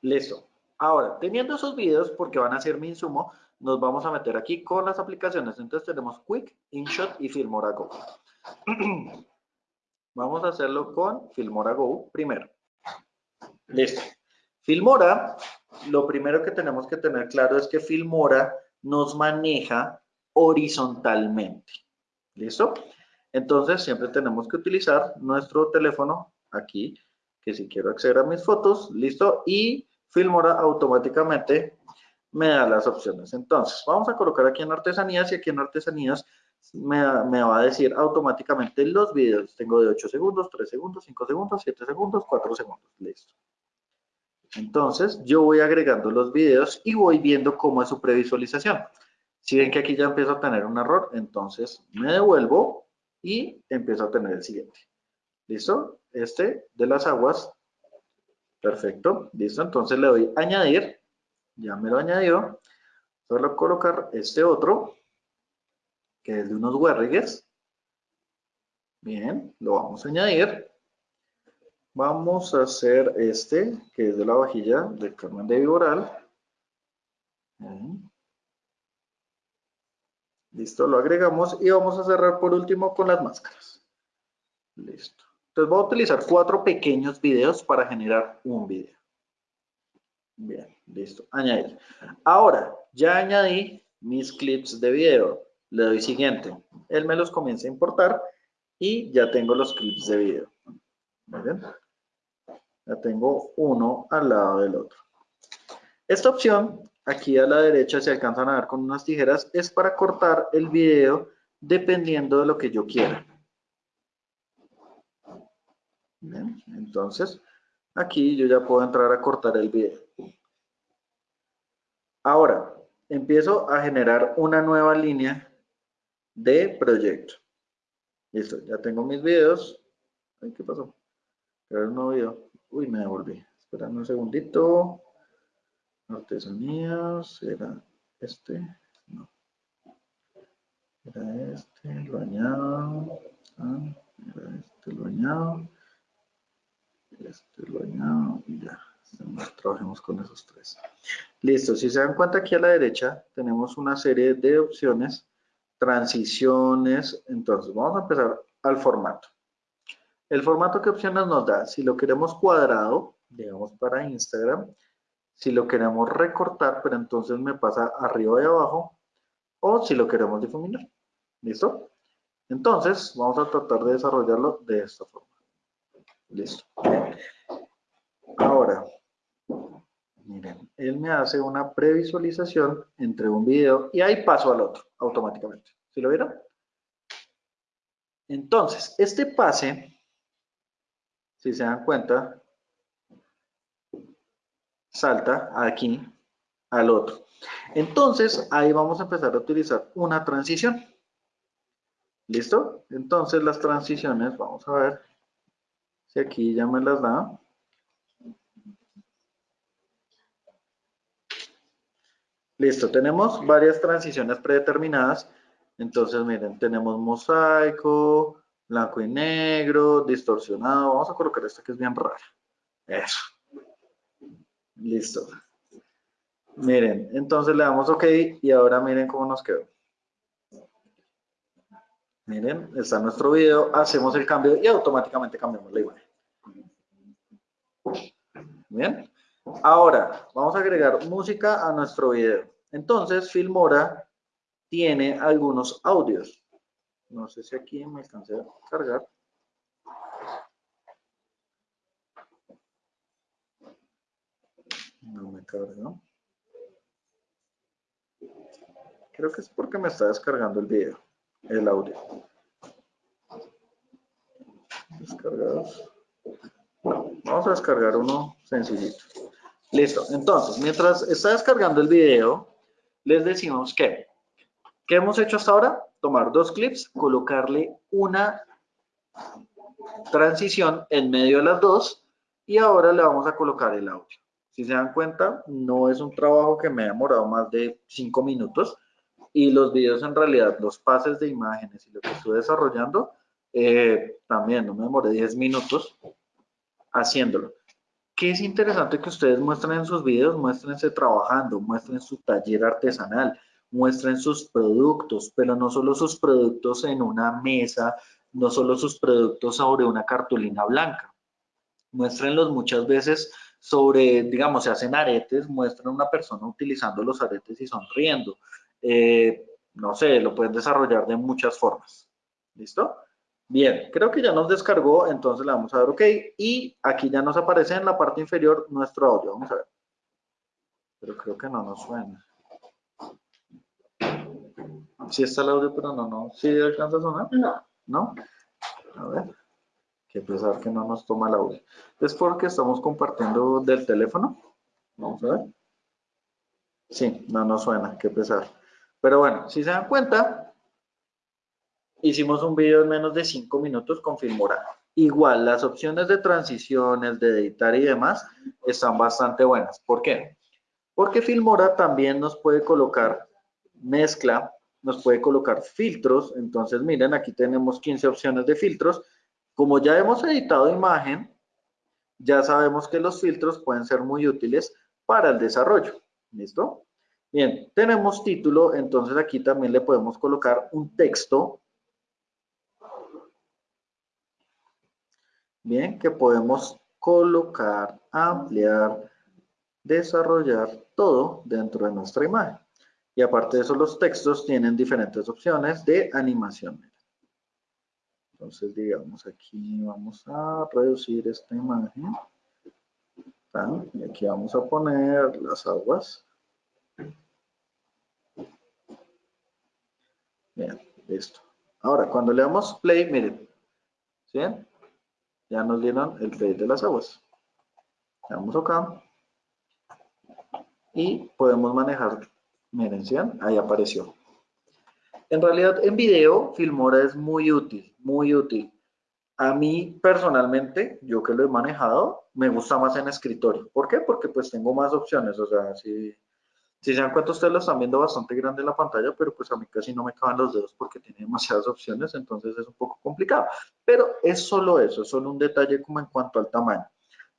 Listo. Ahora, teniendo esos videos, porque van a ser mi insumo, nos vamos a meter aquí con las aplicaciones. Entonces tenemos Quick, InShot y Filmora Go. vamos a hacerlo con Filmora Go primero. Listo. Filmora, lo primero que tenemos que tener claro es que Filmora nos maneja horizontalmente. ¿Listo? Entonces, siempre tenemos que utilizar nuestro teléfono aquí, que si quiero acceder a mis fotos, listo, y Filmora automáticamente me da las opciones. Entonces, vamos a colocar aquí en artesanías y aquí en artesanías me, va a decir automáticamente los videos. Tengo de 8 segundos, 3 segundos, 5 segundos, 7 segundos, 4 segundos. Listo. Entonces, yo voy agregando los videos y voy viendo cómo es su previsualización. Si ven que aquí ya empiezo a tener un error, entonces me devuelvo y empiezo a tener el siguiente. ¿Listo? Este de las aguas. Perfecto. ¿Listo? Entonces le doy añadir. Ya me lo añadió. Solo colocar este otro, que es de unos huérrigues. Bien, lo vamos a añadir. Vamos a hacer este, que es de la vajilla de Carmen de Viboral. Listo, lo agregamos y vamos a cerrar por último con las máscaras. Listo. Entonces voy a utilizar cuatro pequeños videos para generar un video. Bien, listo. Añadir. Ahora, ya añadí mis clips de video. Le doy siguiente. Él me los comienza a importar y ya tengo los clips de video. bien? Ya tengo uno al lado del otro. Esta opción, aquí a la derecha, se alcanzan a ver con unas tijeras, es para cortar el video dependiendo de lo que yo quiera. entonces, aquí yo ya puedo entrar a cortar el video. Ahora, empiezo a generar una nueva línea de proyecto. Listo, ya tengo mis videos. ¿qué pasó? Crear un nuevo video. Uy, me devolví. Esperando un segundito. Artesanías, era este. No. Era este, lo añado. Ah, era este, lo añado. Este lo añado y ya. Trabajemos con esos tres. Listo, si se dan cuenta aquí a la derecha tenemos una serie de opciones, transiciones, entonces vamos a empezar al formato. El formato que opciones nos da, si lo queremos cuadrado, digamos para Instagram, si lo queremos recortar, pero entonces me pasa arriba y abajo, o si lo queremos difuminar. ¿Listo? Entonces, vamos a tratar de desarrollarlo de esta forma. Listo. Ahora, miren, él me hace una previsualización entre un video y ahí paso al otro automáticamente. ¿Sí lo vieron? Entonces, este pase, si se dan cuenta, salta aquí al otro. Entonces, ahí vamos a empezar a utilizar una transición. ¿Listo? Entonces, las transiciones, vamos a ver si aquí ya me las da. Listo, tenemos varias transiciones predeterminadas. Entonces, miren, tenemos mosaico, blanco y negro, distorsionado. Vamos a colocar esta que es bien rara. Eso. Listo. Miren, entonces le damos OK y ahora miren cómo nos quedó. Miren, está nuestro video, hacemos el cambio y automáticamente cambiamos la imagen. Bien. Ahora, vamos a agregar música a nuestro video. Entonces, Filmora tiene algunos audios. No sé si aquí me alcancé a cargar. No me carga. Creo que es porque me está descargando el video, el audio. Descargados. vamos a descargar uno sencillito. Listo. Entonces, mientras está descargando el video, les decimos que, ¿qué hemos hecho hasta ahora? Tomar dos clips, colocarle una transición en medio de las dos y ahora le vamos a colocar el audio. Si se dan cuenta, no es un trabajo que me ha demorado más de cinco minutos y los videos en realidad, los pases de imágenes y lo que estoy desarrollando, eh, también no me demoré 10 minutos haciéndolo. ¿Qué es interesante que ustedes muestren en sus videos? Muéstrense trabajando, muestren su taller artesanal, muestren sus productos, pero no solo sus productos en una mesa, no solo sus productos sobre una cartulina blanca. Muéstrenlos muchas veces sobre, digamos, se hacen aretes, muestran a una persona utilizando los aretes y sonriendo. Eh, no sé, lo pueden desarrollar de muchas formas. ¿Listo? Bien, creo que ya nos descargó, entonces le vamos a dar OK y aquí ya nos aparece en la parte inferior nuestro audio. Vamos a ver. Pero creo que no nos suena. Sí está el audio, pero no, no. ¿Sí alcanza a sonar? No. ¿No? A ver. Qué pesar que no nos toma el audio. Es porque estamos compartiendo del teléfono. Vamos a ver. Sí, no nos suena. Qué pesar. Pero bueno, si se dan cuenta, hicimos un video en menos de 5 minutos con Filmora. Igual, las opciones de transiciones, de editar y demás están bastante buenas. ¿Por qué? Porque Filmora también nos puede colocar mezcla, nos puede colocar filtros. Entonces, miren, aquí tenemos 15 opciones de filtros. Como ya hemos editado imagen, ya sabemos que los filtros pueden ser muy útiles para el desarrollo. ¿Listo? Bien, tenemos título, entonces aquí también le podemos colocar un texto Bien, que podemos colocar, ampliar, desarrollar todo dentro de nuestra imagen. Y aparte de eso, los textos tienen diferentes opciones de animación. Entonces, digamos, aquí vamos a reducir esta imagen. Y aquí vamos a poner las aguas. Bien, listo. Ahora, cuando le damos play, miren, ¿sí? ya nos dieron el play de las aguas. Vamos acá. y podemos manejar, miren, ¿sí? ahí apareció. En realidad en video Filmora es muy útil, muy útil. A mí personalmente, yo que lo he manejado, me gusta más en escritorio. ¿Por qué? Porque pues tengo más opciones, o sea, si, si se dan cuenta ustedes lo están viendo bastante grande en la pantalla, pero pues a mí casi no me caben los dedos porque tiene demasiadas opciones, entonces es un poco complicado. Pero es solo eso, es solo un detalle como en cuanto al tamaño.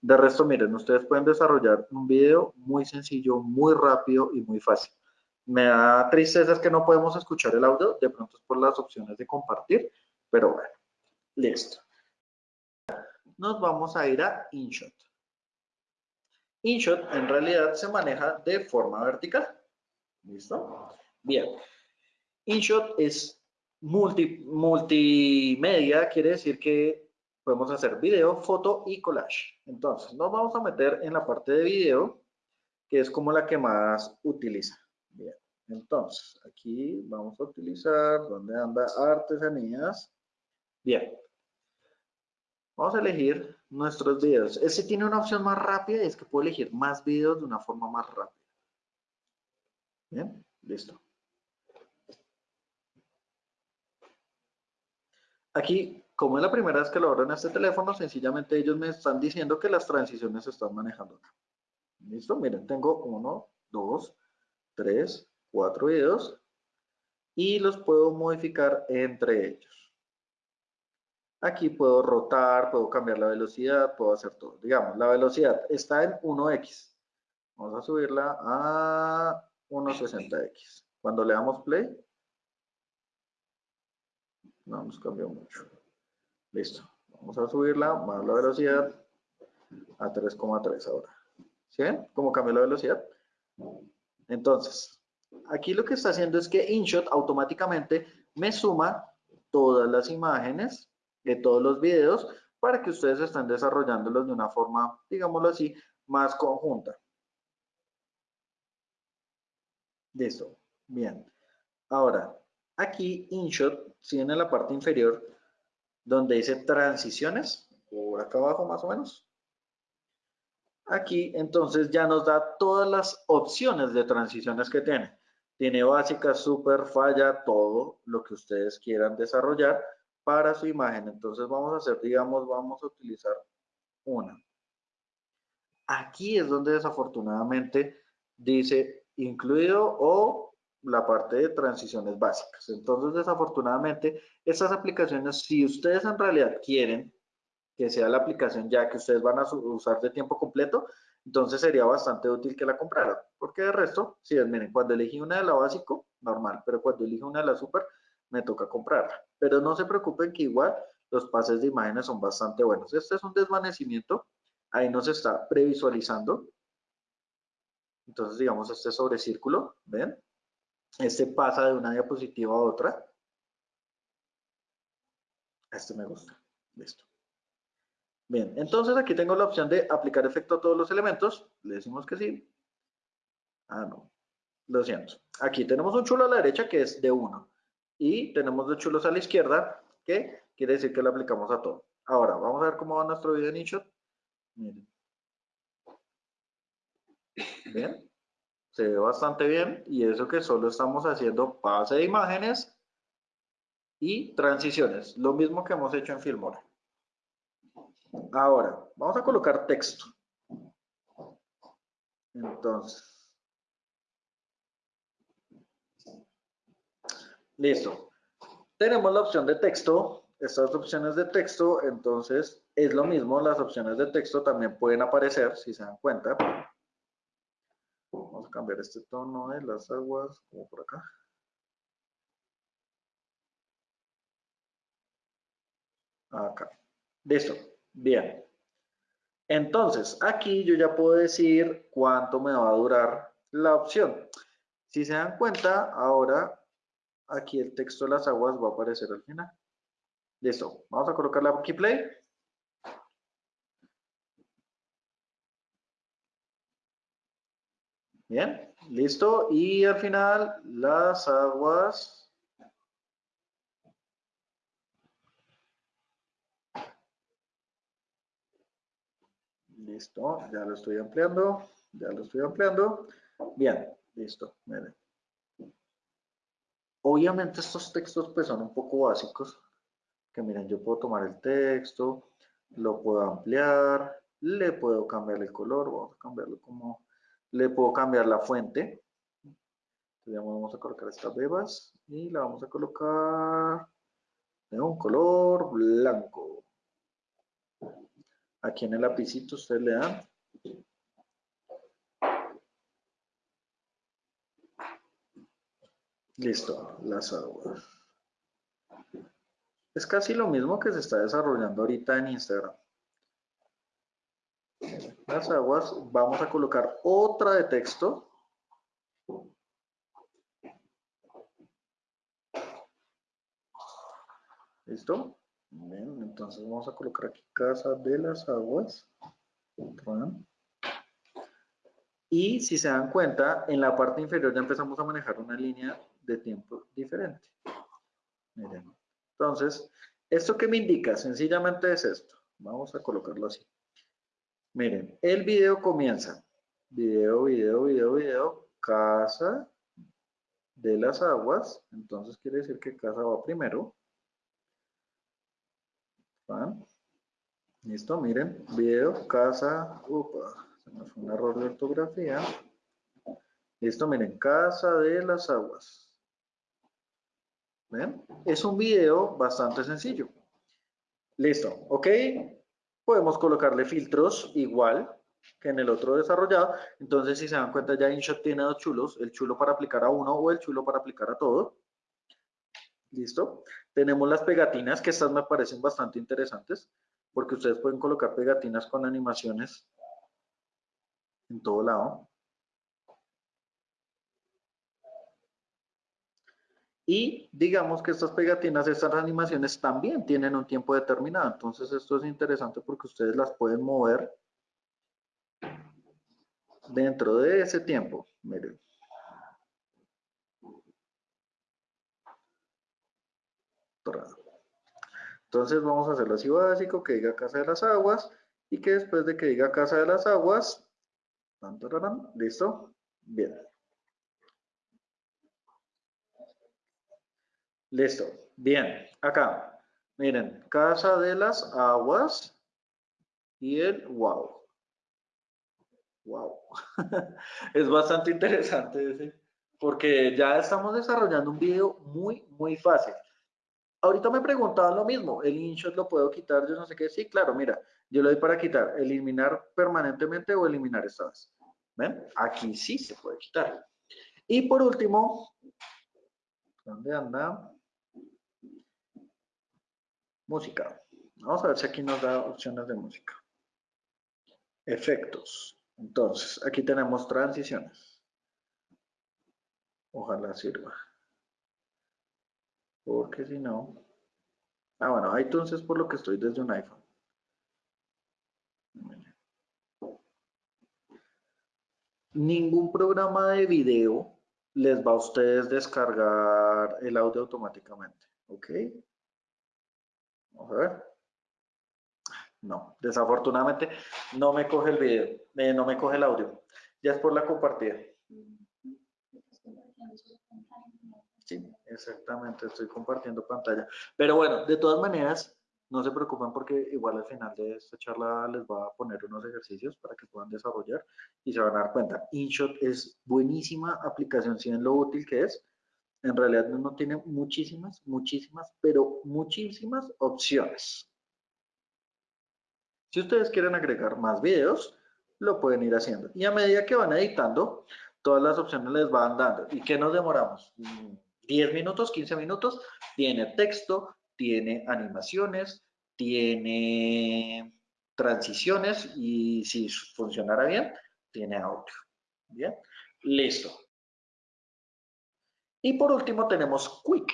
De resto, miren, ustedes pueden desarrollar un video muy sencillo, muy rápido y muy fácil. Me da tristeza que no podemos escuchar el audio, de pronto es por las opciones de compartir, pero bueno, listo. Nos vamos a ir a InShot. InShot en realidad se maneja de forma vertical. ¿Listo? Bien. InShot es multi, multimedia, quiere decir que podemos hacer video, foto y collage. Entonces, nos vamos a meter en la parte de video, que es como la que más utiliza. Bien, entonces, aquí vamos a utilizar, ¿dónde anda? Artesanías. Bien. Vamos a elegir nuestros videos. Este tiene una opción más rápida y es que puedo elegir más videos de una forma más rápida. Bien, listo. Aquí, como es la primera vez que lo abro en este teléfono, sencillamente ellos me están diciendo que las transiciones se están manejando. ¿Listo? Miren, tengo uno, dos, tres, cuatro videos y los puedo modificar entre ellos. Aquí puedo rotar, puedo cambiar la velocidad, puedo hacer todo. Digamos, la velocidad está en 1x. Vamos a subirla a 1.60x. Cuando le damos play, no nos cambió mucho. Listo. Vamos a subirla más la velocidad a 3,3 ahora. ¿Sí ven cómo cambió la velocidad? Entonces, aquí lo que está haciendo es que InShot automáticamente me suma todas las imágenes de todos los videos para que ustedes estén desarrollándolos de una forma, digámoslo así, más conjunta. Listo. Bien. Ahora, aquí InShot, si en la parte inferior, donde dice transiciones, por acá abajo más o menos. Aquí, entonces, ya nos da todas las opciones de transiciones que tiene. Tiene básica, super, falla, todo lo que ustedes quieran desarrollar para su imagen. Entonces vamos a hacer, digamos, vamos a utilizar una. Aquí es donde desafortunadamente dice incluido o la parte de transiciones básicas. Entonces, desafortunadamente, estas aplicaciones, si ustedes en realidad quieren que sea la aplicación ya que ustedes van a usar de tiempo completo, entonces sería bastante útil que la compraran. Porque de resto, si miren, cuando elegí una de la básico, normal, pero cuando elegí una de la super, me toca comprarla. Pero no se preocupen que igual los pases de imágenes son bastante buenos. Este es un desvanecimiento, ahí nos está previsualizando. Entonces, digamos, este sobre círculo, ¿ven? Este pasa de una diapositiva a otra. Este me gusta. Listo. Bien, entonces aquí tengo la opción de aplicar efecto a todos los elementos. Le decimos que sí. Ah, no. Lo siento. Aquí tenemos un chulo a la derecha que es de 1 y tenemos dos chulos a la izquierda, que quiere decir que lo aplicamos a todo. Ahora, vamos a ver cómo va nuestro video en InShot. Bien. Se ve bastante bien y eso que solo estamos haciendo pase de imágenes y transiciones. Lo mismo que hemos hecho en Filmora. Ahora, vamos a colocar texto. Entonces, Listo. Tenemos la opción de texto, estas opciones de texto, entonces es lo mismo, las opciones de texto también pueden aparecer, si se dan cuenta. Vamos a cambiar este tono de las aguas, como por acá. Acá. Listo. Bien. Entonces, aquí yo ya puedo decir cuánto me va a durar la opción. Si se dan cuenta, ahora aquí el texto de las aguas va a aparecer al final. Listo, vamos a colocarle aquí play. Bien, listo. Y al final las aguas. Listo, ya lo estoy ampliando, ya lo estoy ampliando. Bien, listo. Miren. Obviamente estos textos pues son un poco básicos, que miren, yo puedo tomar el texto, lo puedo ampliar, le puedo cambiar el color, vamos a cambiarlo como, le puedo cambiar la fuente, entonces vamos a colocar estas bebas y la vamos a colocar de un color blanco. Aquí en el lapicito ustedes le dan Listo, las aguas. Es casi lo mismo que se está desarrollando ahorita en Instagram. Las aguas, vamos a colocar otra de texto. ¿Listo? Bien, entonces vamos a colocar aquí Casa de las Aguas. Y si se dan cuenta, en la parte inferior ya empezamos a manejar una línea de tiempo diferente. Miren. Entonces, ¿esto que me indica? Sencillamente es esto. Vamos a colocarlo así. Miren, el video comienza. Video, video, video, video. Casa de las aguas. Entonces quiere decir que casa va primero. Listo, miren. Video, casa. Upa, se me fue un error de ortografía. Listo, miren. Casa de las aguas. Es un video bastante sencillo. Listo, ¿ok? Podemos colocarle filtros igual que en el otro desarrollado. Entonces, si se dan cuenta, ya InShot tiene dos chulos, el chulo para aplicar a uno o el chulo para aplicar a todo. ¿Listo? Tenemos las pegatinas, que estas me parecen bastante interesantes, porque ustedes pueden colocar pegatinas con animaciones en todo lado. Y digamos que estas pegatinas, estas animaciones también tienen un tiempo determinado. Entonces esto es interesante porque ustedes las pueden mover dentro de ese tiempo. Miren. Entonces vamos a hacerlo así básico, que diga Casa de las Aguas y que después de que diga Casa de las Aguas, listo, bien. Listo. Bien. Acá. Miren. Casa de las aguas y el wow. Wow. es bastante interesante ese, porque ya estamos desarrollando un video muy, muy fácil. Ahorita me preguntaban lo mismo, el InShot lo puedo quitar, yo no sé qué. Sí, claro, mira, yo lo doy para quitar, eliminar permanentemente o eliminar esta vez. ¿Ven? Aquí sí se puede quitar. Y por último, ¿dónde anda? Música. Vamos a ver si aquí nos da opciones de música. Efectos. Entonces, aquí tenemos transiciones. Ojalá sirva. Porque si no... Ah, bueno, iTunes es por lo que estoy desde un iPhone. Ningún programa de video les va a ustedes descargar el audio automáticamente. ¿Ok? Vamos a ver. No, desafortunadamente no me coge el video, eh, no me coge el audio. Ya es por la compartida. Sí, exactamente, estoy compartiendo pantalla. Pero bueno, de todas maneras, no se preocupen porque igual al final de esta charla les va a poner unos ejercicios para que puedan desarrollar y se van a dar cuenta. InShot es buenísima aplicación, si ven lo útil que es, en realidad no tiene muchísimas, muchísimas, pero muchísimas opciones. Si ustedes quieren agregar más videos, lo pueden ir haciendo. Y a medida que van editando, todas las opciones les van dando. ¿Y qué nos demoramos? 10 mm, minutos, 15 minutos. Tiene texto, tiene animaciones, tiene transiciones y si funcionara bien, tiene audio. Bien, listo. Y por último tenemos Quick.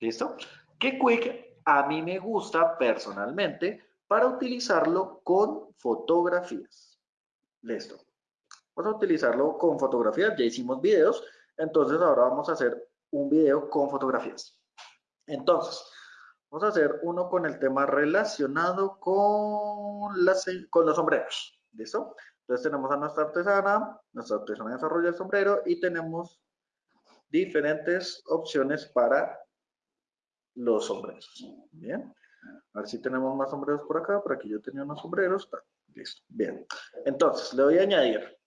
¿Listo? Que Quick a mí me gusta personalmente para utilizarlo con fotografías. Listo. Vamos a utilizarlo con fotografías. Ya hicimos videos. Entonces ahora vamos a hacer un video con fotografías. Entonces, vamos a hacer uno con el tema relacionado con, las, con los sombreros. ¿Listo? Entonces tenemos a nuestra artesana, nuestra artesana desarrolla el sombrero y tenemos diferentes opciones para los sombreros. Bien. A ver si tenemos más sombreros por acá. Por aquí yo tenía unos sombreros. Listo. Bien. Entonces, le voy a añadir.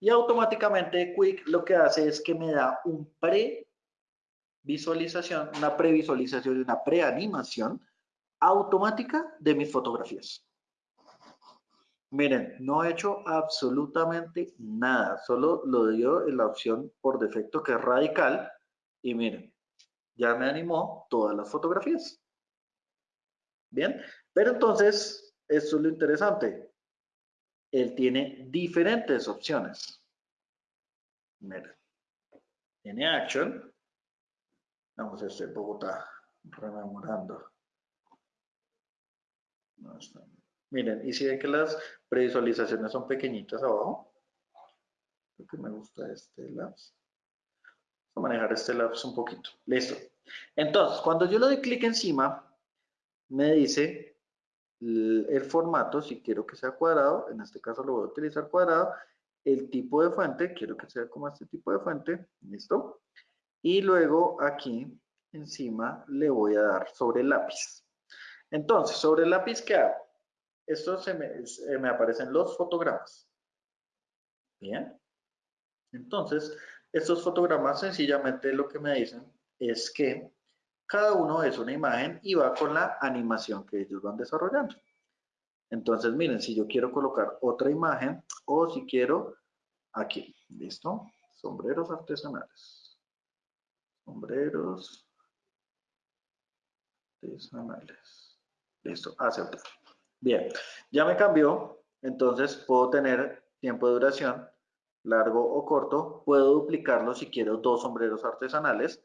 Y automáticamente Quick lo que hace es que me da un pre-visualización, una previsualización y una preanimación automática de mis fotografías. Miren, no he hecho absolutamente nada, solo lo dio en la opción por defecto que es radical y miren, ya me animó todas las fotografías. Bien, pero entonces, eso es lo interesante. Él tiene diferentes opciones. Miren, tiene Action. Vamos a este Bogotá, rememorando. Miren, y si ven que las previsualizaciones son pequeñitas abajo. Lo que me gusta este labs. Vamos a manejar este labs un poquito. Listo. Entonces, cuando yo le doy clic encima, me dice el, formato, si quiero que sea cuadrado, en este caso lo voy a utilizar cuadrado, el tipo de fuente, quiero que sea como este tipo de fuente, listo. Y luego aquí encima le voy a dar sobre lápiz. Entonces, sobre lápiz, ¿qué hago? Esto me, me aparecen los fotogramas. Bien. Entonces, estos fotogramas sencillamente lo que me dicen es que cada uno es una imagen y va con la animación que ellos van desarrollando. Entonces, miren, si yo quiero colocar otra imagen o si quiero aquí, ¿listo? Sombreros artesanales. Sombreros artesanales. Listo, aceptar. Bien, ya me cambió, entonces puedo tener tiempo de duración largo o corto. Puedo duplicarlo si quiero dos sombreros artesanales.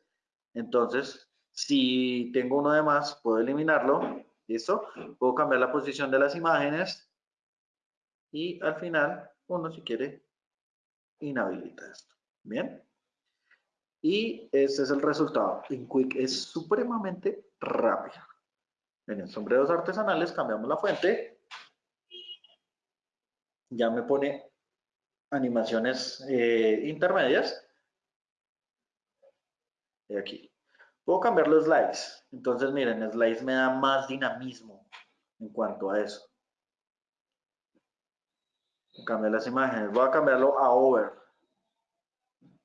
Entonces, si tengo uno de más, puedo eliminarlo. ¿Listo? Puedo cambiar la posición de las imágenes. Y al final, uno si quiere, inhabilita esto. ¿Bien? Y este es el resultado. En Quick es supremamente rápido. En sombreros artesanales cambiamos la fuente. Ya me pone animaciones eh, intermedias. Y aquí. Puedo cambiar los slides. Entonces, miren, slides me da más dinamismo en cuanto a eso. Cambiar las imágenes. Voy a cambiarlo a over.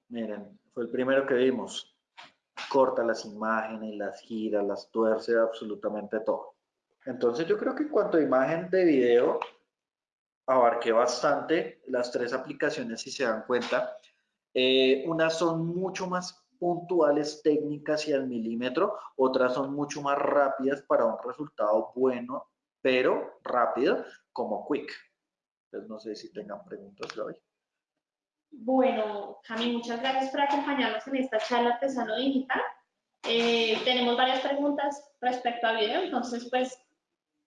Miren, fue el primero que vimos. Corta las imágenes, las gira, las tuerce, absolutamente todo. Entonces yo creo que en cuanto a imagen de video, abarqué bastante las tres aplicaciones, si se dan cuenta. Eh, unas son mucho más puntuales técnicas y al milímetro, otras son mucho más rápidas para un resultado bueno, pero rápido, como Quick. Entonces, no sé si tengan preguntas hoy. Bueno, Cami, muchas gracias por acompañarnos en esta charla artesano digital. Eh, tenemos varias preguntas respecto a video, entonces pues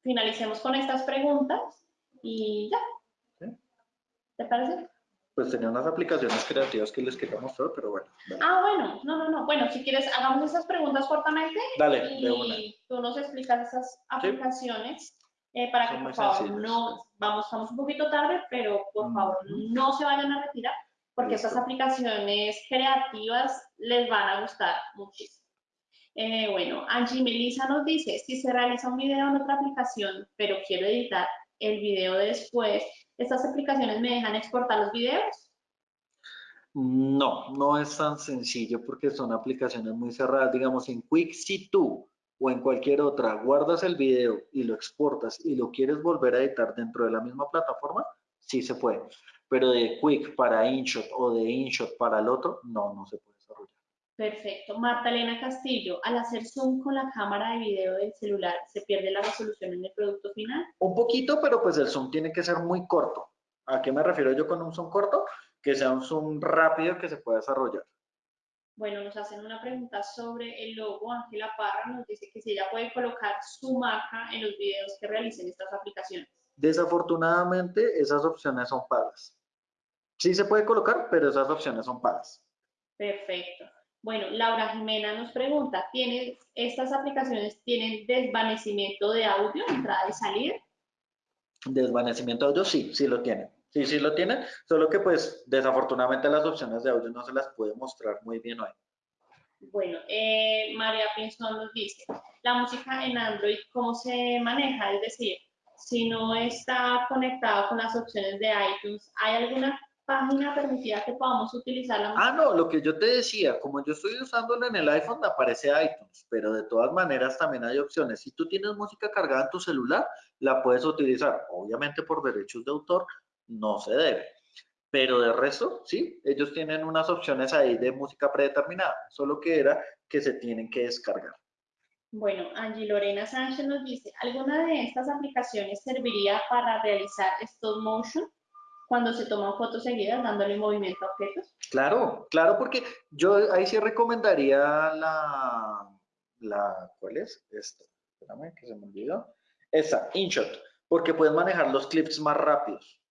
finalicemos con estas preguntas y ya. ¿Te parece? pues tenía unas aplicaciones creativas que les quería mostrar, pero bueno. Ah, bueno, no, no, no. Bueno, si quieres, hagamos esas preguntas cortamente. Dale, y tú nos explicas esas aplicaciones eh, para que, por favor, no, vamos, estamos un poquito tarde, pero por favor, no se vayan a retirar, porque estas aplicaciones creativas les van a gustar muchísimo. Eh, bueno, Angie Melissa nos dice, si se realiza un video en otra aplicación, pero quiero editar el video después, ¿Estas aplicaciones me dejan exportar los videos? No, no es tan sencillo porque son aplicaciones muy cerradas. Digamos, en Quick, si tú o en cualquier otra guardas el video y lo exportas y lo quieres volver a editar dentro de la misma plataforma, sí se puede. Pero de Quick para InShot o de InShot para el otro, no, no se puede desarrollar. Perfecto. Marta Elena Castillo, al hacer zoom con la cámara de video del celular, ¿se pierde la resolución en el producto final? Un poquito, pero pues el zoom tiene que ser muy corto. ¿A qué me refiero yo con un zoom corto? Que sea un zoom rápido que se pueda desarrollar. Bueno, nos hacen una pregunta sobre el logo. Ángela Parra nos dice que si ella puede colocar su marca en los videos que realicen estas aplicaciones. Desafortunadamente, esas opciones son pagas. Sí se puede colocar, pero esas opciones son pagas. Perfecto. Bueno, Laura Jimena nos pregunta, ¿estas aplicaciones tienen desvanecimiento de audio, entrada y salida? Desvanecimiento de audio, sí, sí lo tiene. Sí, sí lo tiene, solo que pues desafortunadamente las opciones de audio no se las puede mostrar muy bien hoy. Bueno, eh, María Pinzón nos dice, la música en Android, ¿cómo se maneja? Es decir, si no está conectado con las opciones de iTunes, ¿hay alguna página permitida que podamos utilizar la Ah, no, lo que yo te decía, como yo estoy usándolo en el iPhone, me aparece iTunes, pero de todas maneras también hay opciones. Si tú tienes música cargada en tu celular, la puedes utilizar. Obviamente por derechos de autor no se debe. Pero de resto, sí, ellos tienen unas opciones ahí de música predeterminada, solo que era que se tienen que descargar. Bueno, Angie Lorena Sánchez nos dice, ¿alguna de estas aplicaciones serviría para realizar stop motion cuando se toman fotos seguidas dándole movimiento a objetos? Claro, claro, porque yo ahí sí recomendaría la, la ¿cuál es? Esta, espérame que se me olvidó. Esa, InShot, porque puedes manejar los clips más rápidos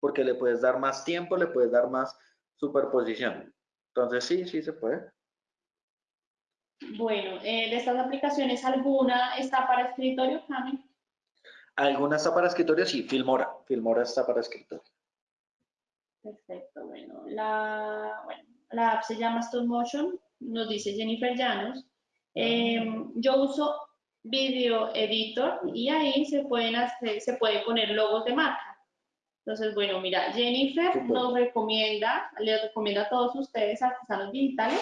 porque le puedes dar más tiempo, le puedes dar más superposición. Entonces sí, sí se puede. Bueno, eh, de estas aplicaciones, ¿alguna está para escritorio, Cami? ¿Alguna está para escritorio? Sí, Filmora. Filmora está para escritorio. Perfecto, bueno. La, la app se llama Stop Motion, nos dice Jennifer Llanos. Em, yo uso Video Editor y ahí se, pueden hacer, se puede poner logos de marca. Entonces, bueno, mira, Jennifer nos recomienda, les recomienda a todos ustedes, artesanos digitales,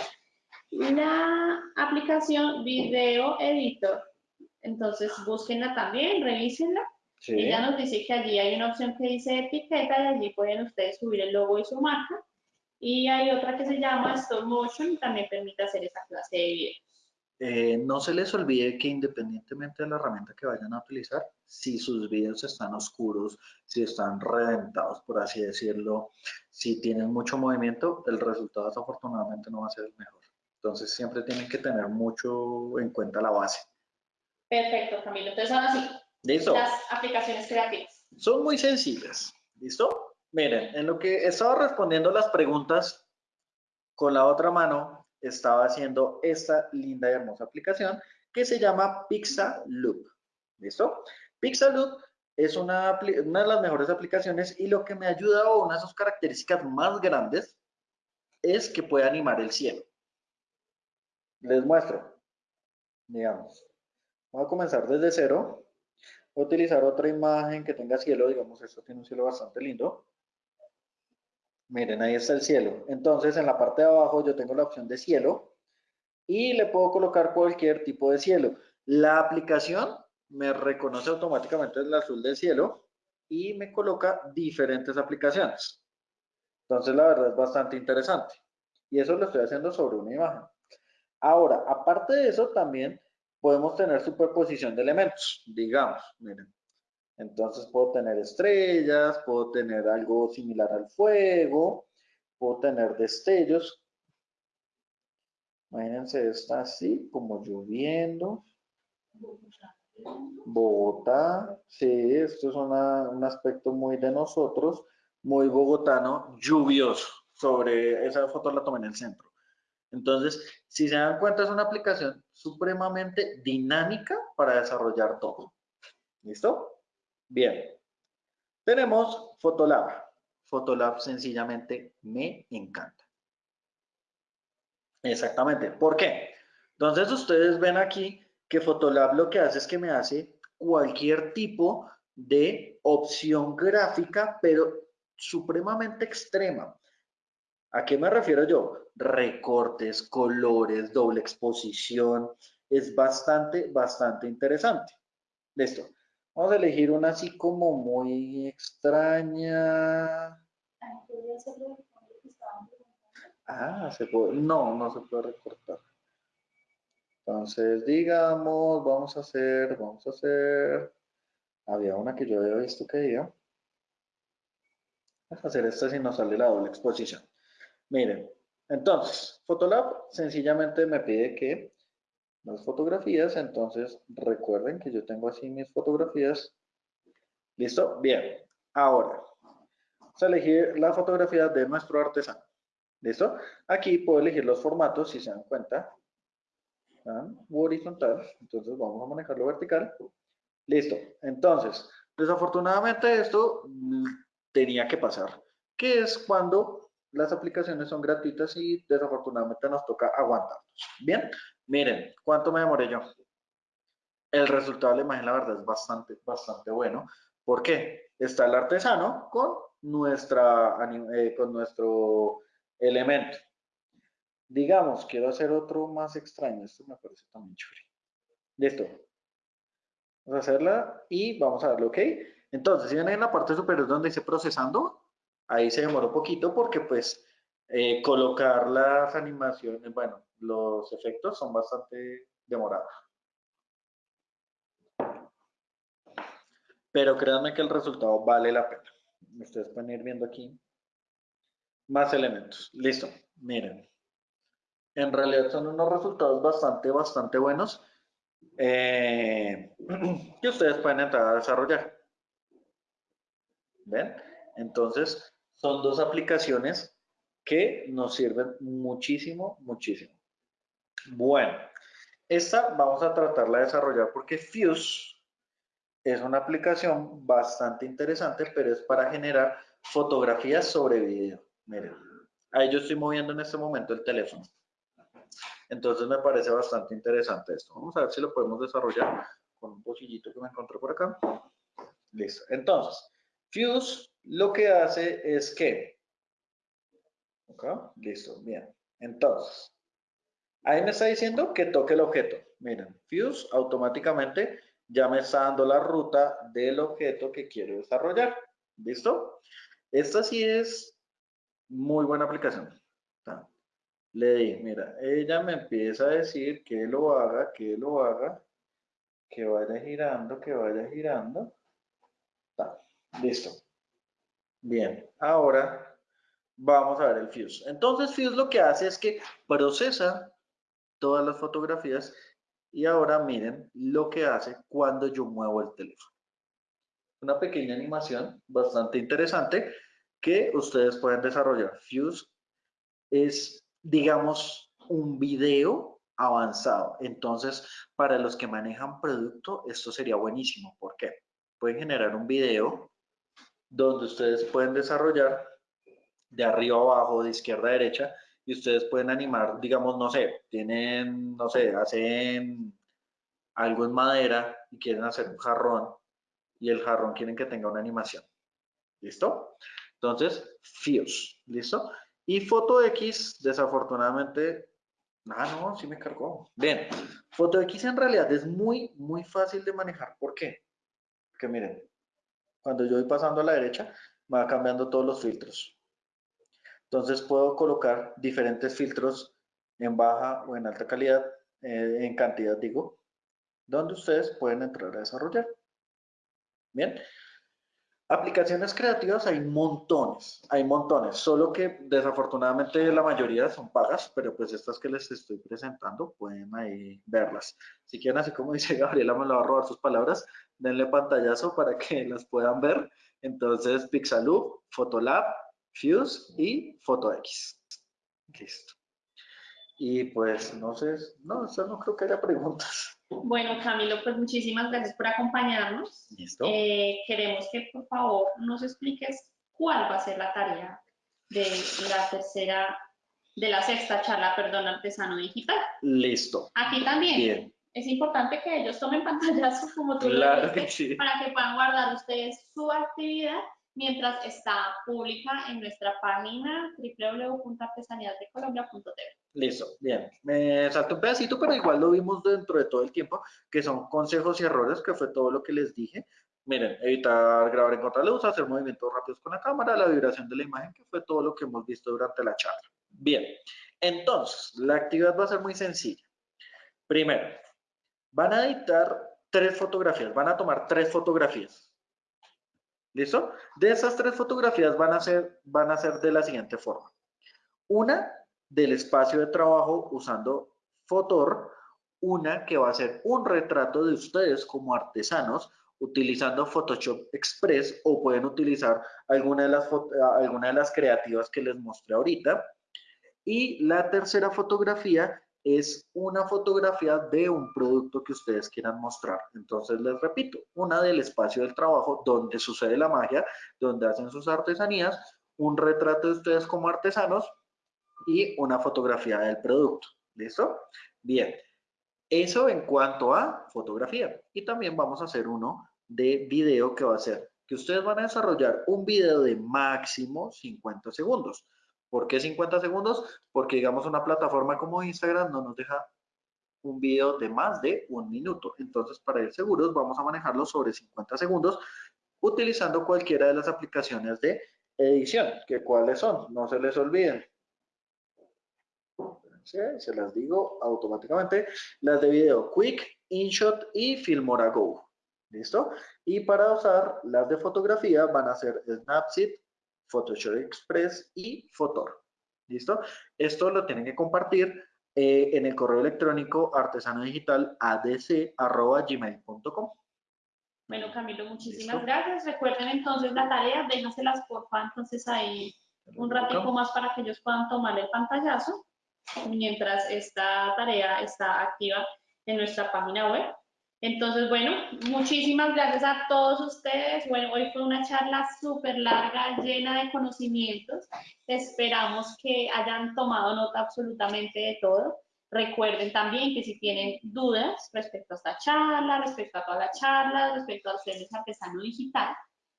la aplicación Video Editor. Entonces, búsquenla también, revísenla. Ella nos dice que allí hay una opción que dice etiqueta y allí pueden ustedes subir el logo y su marca. Y hay otra que se llama Stop Motion y también permite hacer esa clase de videos. Eh, no se les olvide que independientemente de la herramienta que vayan a utilizar, si sus videos están oscuros, si están reventados, por así decirlo, si tienen mucho movimiento, el resultado desafortunadamente no va a ser el mejor. Entonces siempre tienen que tener mucho en cuenta la base. Perfecto, Camilo. Entonces ahora sí, ¿Listo? las aplicaciones creativas. Son muy sencillas. ¿Listo? Miren, en lo que estaba respondiendo las preguntas con la otra mano, estaba haciendo esta linda y hermosa aplicación que se llama Pixaloop. ¿Listo? Pixaloop es una, una, de las mejores aplicaciones y lo que me ayuda o una de sus características más grandes es que puede animar el cielo. Les muestro. Digamos, voy a comenzar desde cero. Utilizar otra imagen que tenga cielo. Digamos, esto tiene un cielo bastante lindo. Miren, ahí está el cielo. Entonces, en la parte de abajo yo tengo la opción de cielo y le puedo colocar cualquier tipo de cielo. La aplicación me reconoce automáticamente el azul del cielo y me coloca diferentes aplicaciones. Entonces, la verdad es bastante interesante. Y eso lo estoy haciendo sobre una imagen. Ahora, aparte de eso, también podemos tener superposición de elementos. Digamos, miren, entonces puedo tener estrellas, puedo tener algo similar al fuego, puedo tener destellos. Imagínense esta así, como lloviendo. Bogotá, sí, esto es un aspecto muy de nosotros, muy bogotano, lluvioso. Sobre esa foto la tomé en el centro. Entonces, si se dan cuenta, es una aplicación supremamente dinámica para desarrollar todo. ¿Listo? Bien, tenemos Photolab. Photolab sencillamente me encanta. Exactamente. ¿Por qué? Entonces ustedes ven aquí que Photolab lo que hace es que me hace cualquier tipo de opción gráfica, pero supremamente extrema. ¿A qué me refiero yo? Recortes, colores, doble exposición. Es bastante, bastante interesante. Listo. Vamos a elegir una así como muy extraña. Ah, se puede, no, no se puede recortar. Entonces, digamos, vamos a hacer, vamos a hacer, había una que yo había visto que iba. Vamos a hacer esta si nos sale la doble exposición. Miren, entonces, Photolab sencillamente me pide que las fotografías, entonces recuerden que yo tengo así mis fotografías. ¿Listo? Bien. Ahora, vamos a elegir la fotografía de nuestro artesano. ¿Listo? Aquí puedo elegir los formatos, si se dan cuenta. Horizontal. Entonces vamos a manejarlo vertical. Listo. Entonces, Desafortunadamente esto mm, tenía que pasar, que es cuando las aplicaciones son gratuitas y desafortunadamente nos toca aguantarnos. Bien, miren, ¿cuánto me demoré yo? El resultado de la imagen, la verdad, es bastante, bastante bueno. ¿Por qué? Está el artesano con, nuestra, eh, con nuestro elemento. Digamos, quiero hacer otro más extraño. Esto me parece también churi. Listo. Vamos a hacerla y vamos a darle OK. Entonces, si ven en la parte superior donde dice procesando, ahí se demoró un poquito porque pues eh, colocar las animaciones, bueno, los efectos son bastante demorados. Pero créanme que el resultado vale la pena. Ustedes pueden ir viendo aquí más elementos. Listo, miren. En realidad son unos resultados bastante, bastante buenos eh, que ustedes pueden entrar a desarrollar. ¿Ven? Entonces, son dos aplicaciones que nos sirven muchísimo, muchísimo. Bueno, esta vamos a tratarla de desarrollar porque Fuse es una aplicación bastante interesante, pero es para generar fotografías sobre video. Miren, ahí yo estoy moviendo en este momento el teléfono. Entonces me parece bastante interesante esto. Vamos a ver si lo podemos desarrollar con un pocillito que me encontré por acá. Listo. Entonces, Fuse lo que hace es que... ¿Ok? Listo, bien. Entonces, ahí me está diciendo que toque el objeto. Miren, Fuse automáticamente ya me está dando la ruta del objeto que quiero desarrollar. ¿Listo? Esta sí es muy buena aplicación le di, mira, ella me empieza a decir que lo haga, que lo haga, que vaya girando, que vaya girando. listo. Bien, ahora vamos a ver el Fuse. Entonces Fuse lo que hace es que procesa todas las fotografías y ahora miren lo que hace cuando yo muevo el teléfono. Una pequeña animación bastante interesante que ustedes pueden desarrollar. Fuse es digamos, un video avanzado. Entonces, para los que manejan producto, esto sería buenísimo. ¿Por qué? Pueden generar un video donde ustedes pueden desarrollar de arriba a abajo, de izquierda a derecha, y ustedes pueden animar, digamos, no sé, tienen, no sé, hacen algo en madera y quieren hacer un jarrón, y el jarrón quieren que tenga una animación. ¿Listo? Entonces, Fuse, ¿listo? Y Foto X, desafortunadamente, ah, no, sí me cargó. Bien, Foto X en realidad es muy, muy fácil de manejar. ¿Por qué? Porque miren, cuando yo voy pasando a la derecha, va cambiando todos los filtros. Entonces puedo colocar diferentes filtros en baja o en alta calidad, eh, en cantidad digo, donde ustedes pueden entrar a desarrollar. Bien, Aplicaciones creativas hay montones, hay montones, solo que desafortunadamente la mayoría son pagas, pero pues estas que les estoy presentando pueden ahí verlas. Si quieren, así como dice Gabriela, me lo va a robar sus palabras, denle pantallazo para que las puedan ver. Entonces, Pixaloop, Photolab, Fuse y PhotoX. Listo. Y pues, no sé, no, eso no creo que haya preguntas. Bueno, Camilo, pues muchísimas gracias por acompañarnos. Eh, queremos que por favor nos expliques cuál va a ser la tarea de la tercera, de la sexta charla, perdón, artesano digital. Listo. Aquí también. Es importante que ellos tomen pantallazos como tú claro que sí. para que puedan guardar ustedes su actividad mientras está pública en nuestra página www.artesanidadecolombia.tv. Listo, bien. Me salto un pedacito, pero igual lo vimos dentro de todo el tiempo, que son consejos y errores, que fue todo lo que les dije. Miren, evitar grabar en contraluz, hacer movimientos rápidos con la cámara, la vibración de la imagen, que fue todo lo que hemos visto durante la charla. Bien, entonces, la actividad va a ser muy sencilla. Primero, van a editar tres fotografías, van a tomar tres fotografías. ¿Listo? De esas tres fotografías van a ser, van a ser de la siguiente forma. Una del espacio de trabajo usando Fotor, una que va a ser un retrato de ustedes como artesanos utilizando Photoshop Express o pueden utilizar alguna de las, alguna de las creativas que les mostré ahorita. Y la tercera fotografía es una fotografía de un producto que ustedes quieran mostrar. Entonces les repito, una del espacio del trabajo donde sucede la magia, donde hacen sus artesanías, un retrato de ustedes como artesanos y una fotografía del producto. ¿Listo? Bien. Eso en cuanto a fotografía. Y también vamos a hacer uno de video que va a ser que ustedes van a desarrollar un video de máximo 50 segundos. ¿Por qué 50 segundos? Porque digamos una plataforma como Instagram no nos deja un video de más de un minuto. Entonces, para ir seguros, vamos a manejarlo sobre 50 segundos utilizando cualquiera de las aplicaciones de edición, que cuáles son, no se les olviden. Se las digo automáticamente. Las de video Quick, InShot y Filmora Go. ¿Listo? Y para usar las de fotografía van a ser Snapseed, Photoshop Express y Photor. ¿Listo? Esto lo tienen que compartir eh, en el correo electrónico artesanodigitaladc.gmail.com. Bueno, Camilo, muchísimas gracias. Recuerden entonces la tarea, déjaselas porfa entonces ahí un ratito más para que ellos puedan tomar el pantallazo mientras esta tarea está activa en nuestra página web. Entonces, bueno, muchísimas gracias a todos ustedes. Hoy fue una charla súper larga, llena de conocimientos. Esperamos que hayan tomado nota absolutamente de todo. Recuerden también que si tienen dudas respecto a esta charla, respecto a toda la charla, respecto a ustedes artesano digital,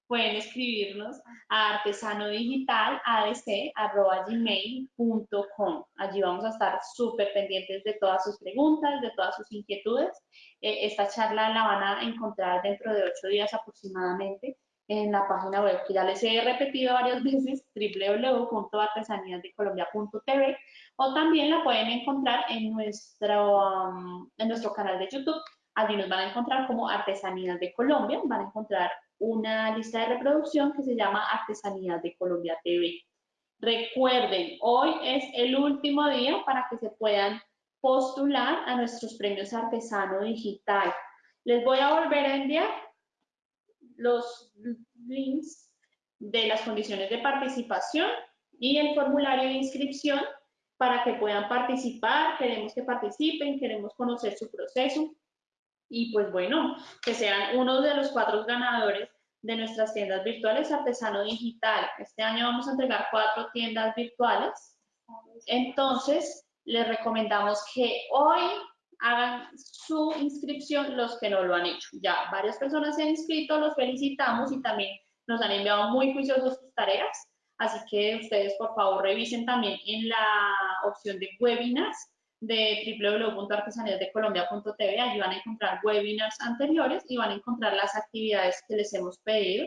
pueden escribirnos a artesanodigital.adc.gmail.com. Allí vamos a estar súper pendientes de todas sus preguntas, de todas sus inquietudes. Eh, esta charla la van a encontrar dentro de ocho días aproximadamente en la página web que ya les he repetido varias veces, www.artesaníasdecolombia.tv o también la pueden encontrar en nuestro, um, en nuestro canal de YouTube. Allí nos van a encontrar como Artesanías de Colombia, van a encontrar una lista de reproducción que se llama Artesanías de Colombia TV. Recuerden, hoy es el último día para que se puedan postular a nuestros premios Artesano Digital. Les voy a volver a enviar los links de las condiciones de participación y el formulario de inscripción para que puedan participar. Queremos que participen, queremos conocer su proceso y pues bueno, que sean uno de los cuatro ganadores de nuestras tiendas virtuales Artesano Digital. Este año vamos a entregar cuatro tiendas virtuales. Entonces, les recomendamos que hoy hagan su inscripción los que no lo han hecho. Ya varias personas se han inscrito, los felicitamos y también nos han enviado muy juiciosos sus tareas. Así que ustedes, por favor, revisen también en la opción de webinars de www.artesaníasdecolombia.tv. Allí van a encontrar webinars anteriores y van a encontrar las actividades que les hemos pedido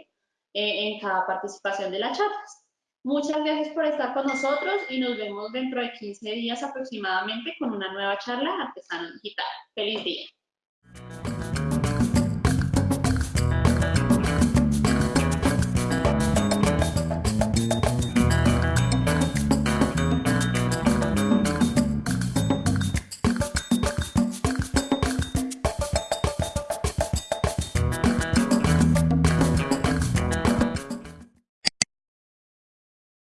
eh, en cada participación de las charlas. Muchas gracias por estar con nosotros y nos vemos dentro de 15 días aproximadamente con una nueva charla Artesano Digital. ¡Feliz día!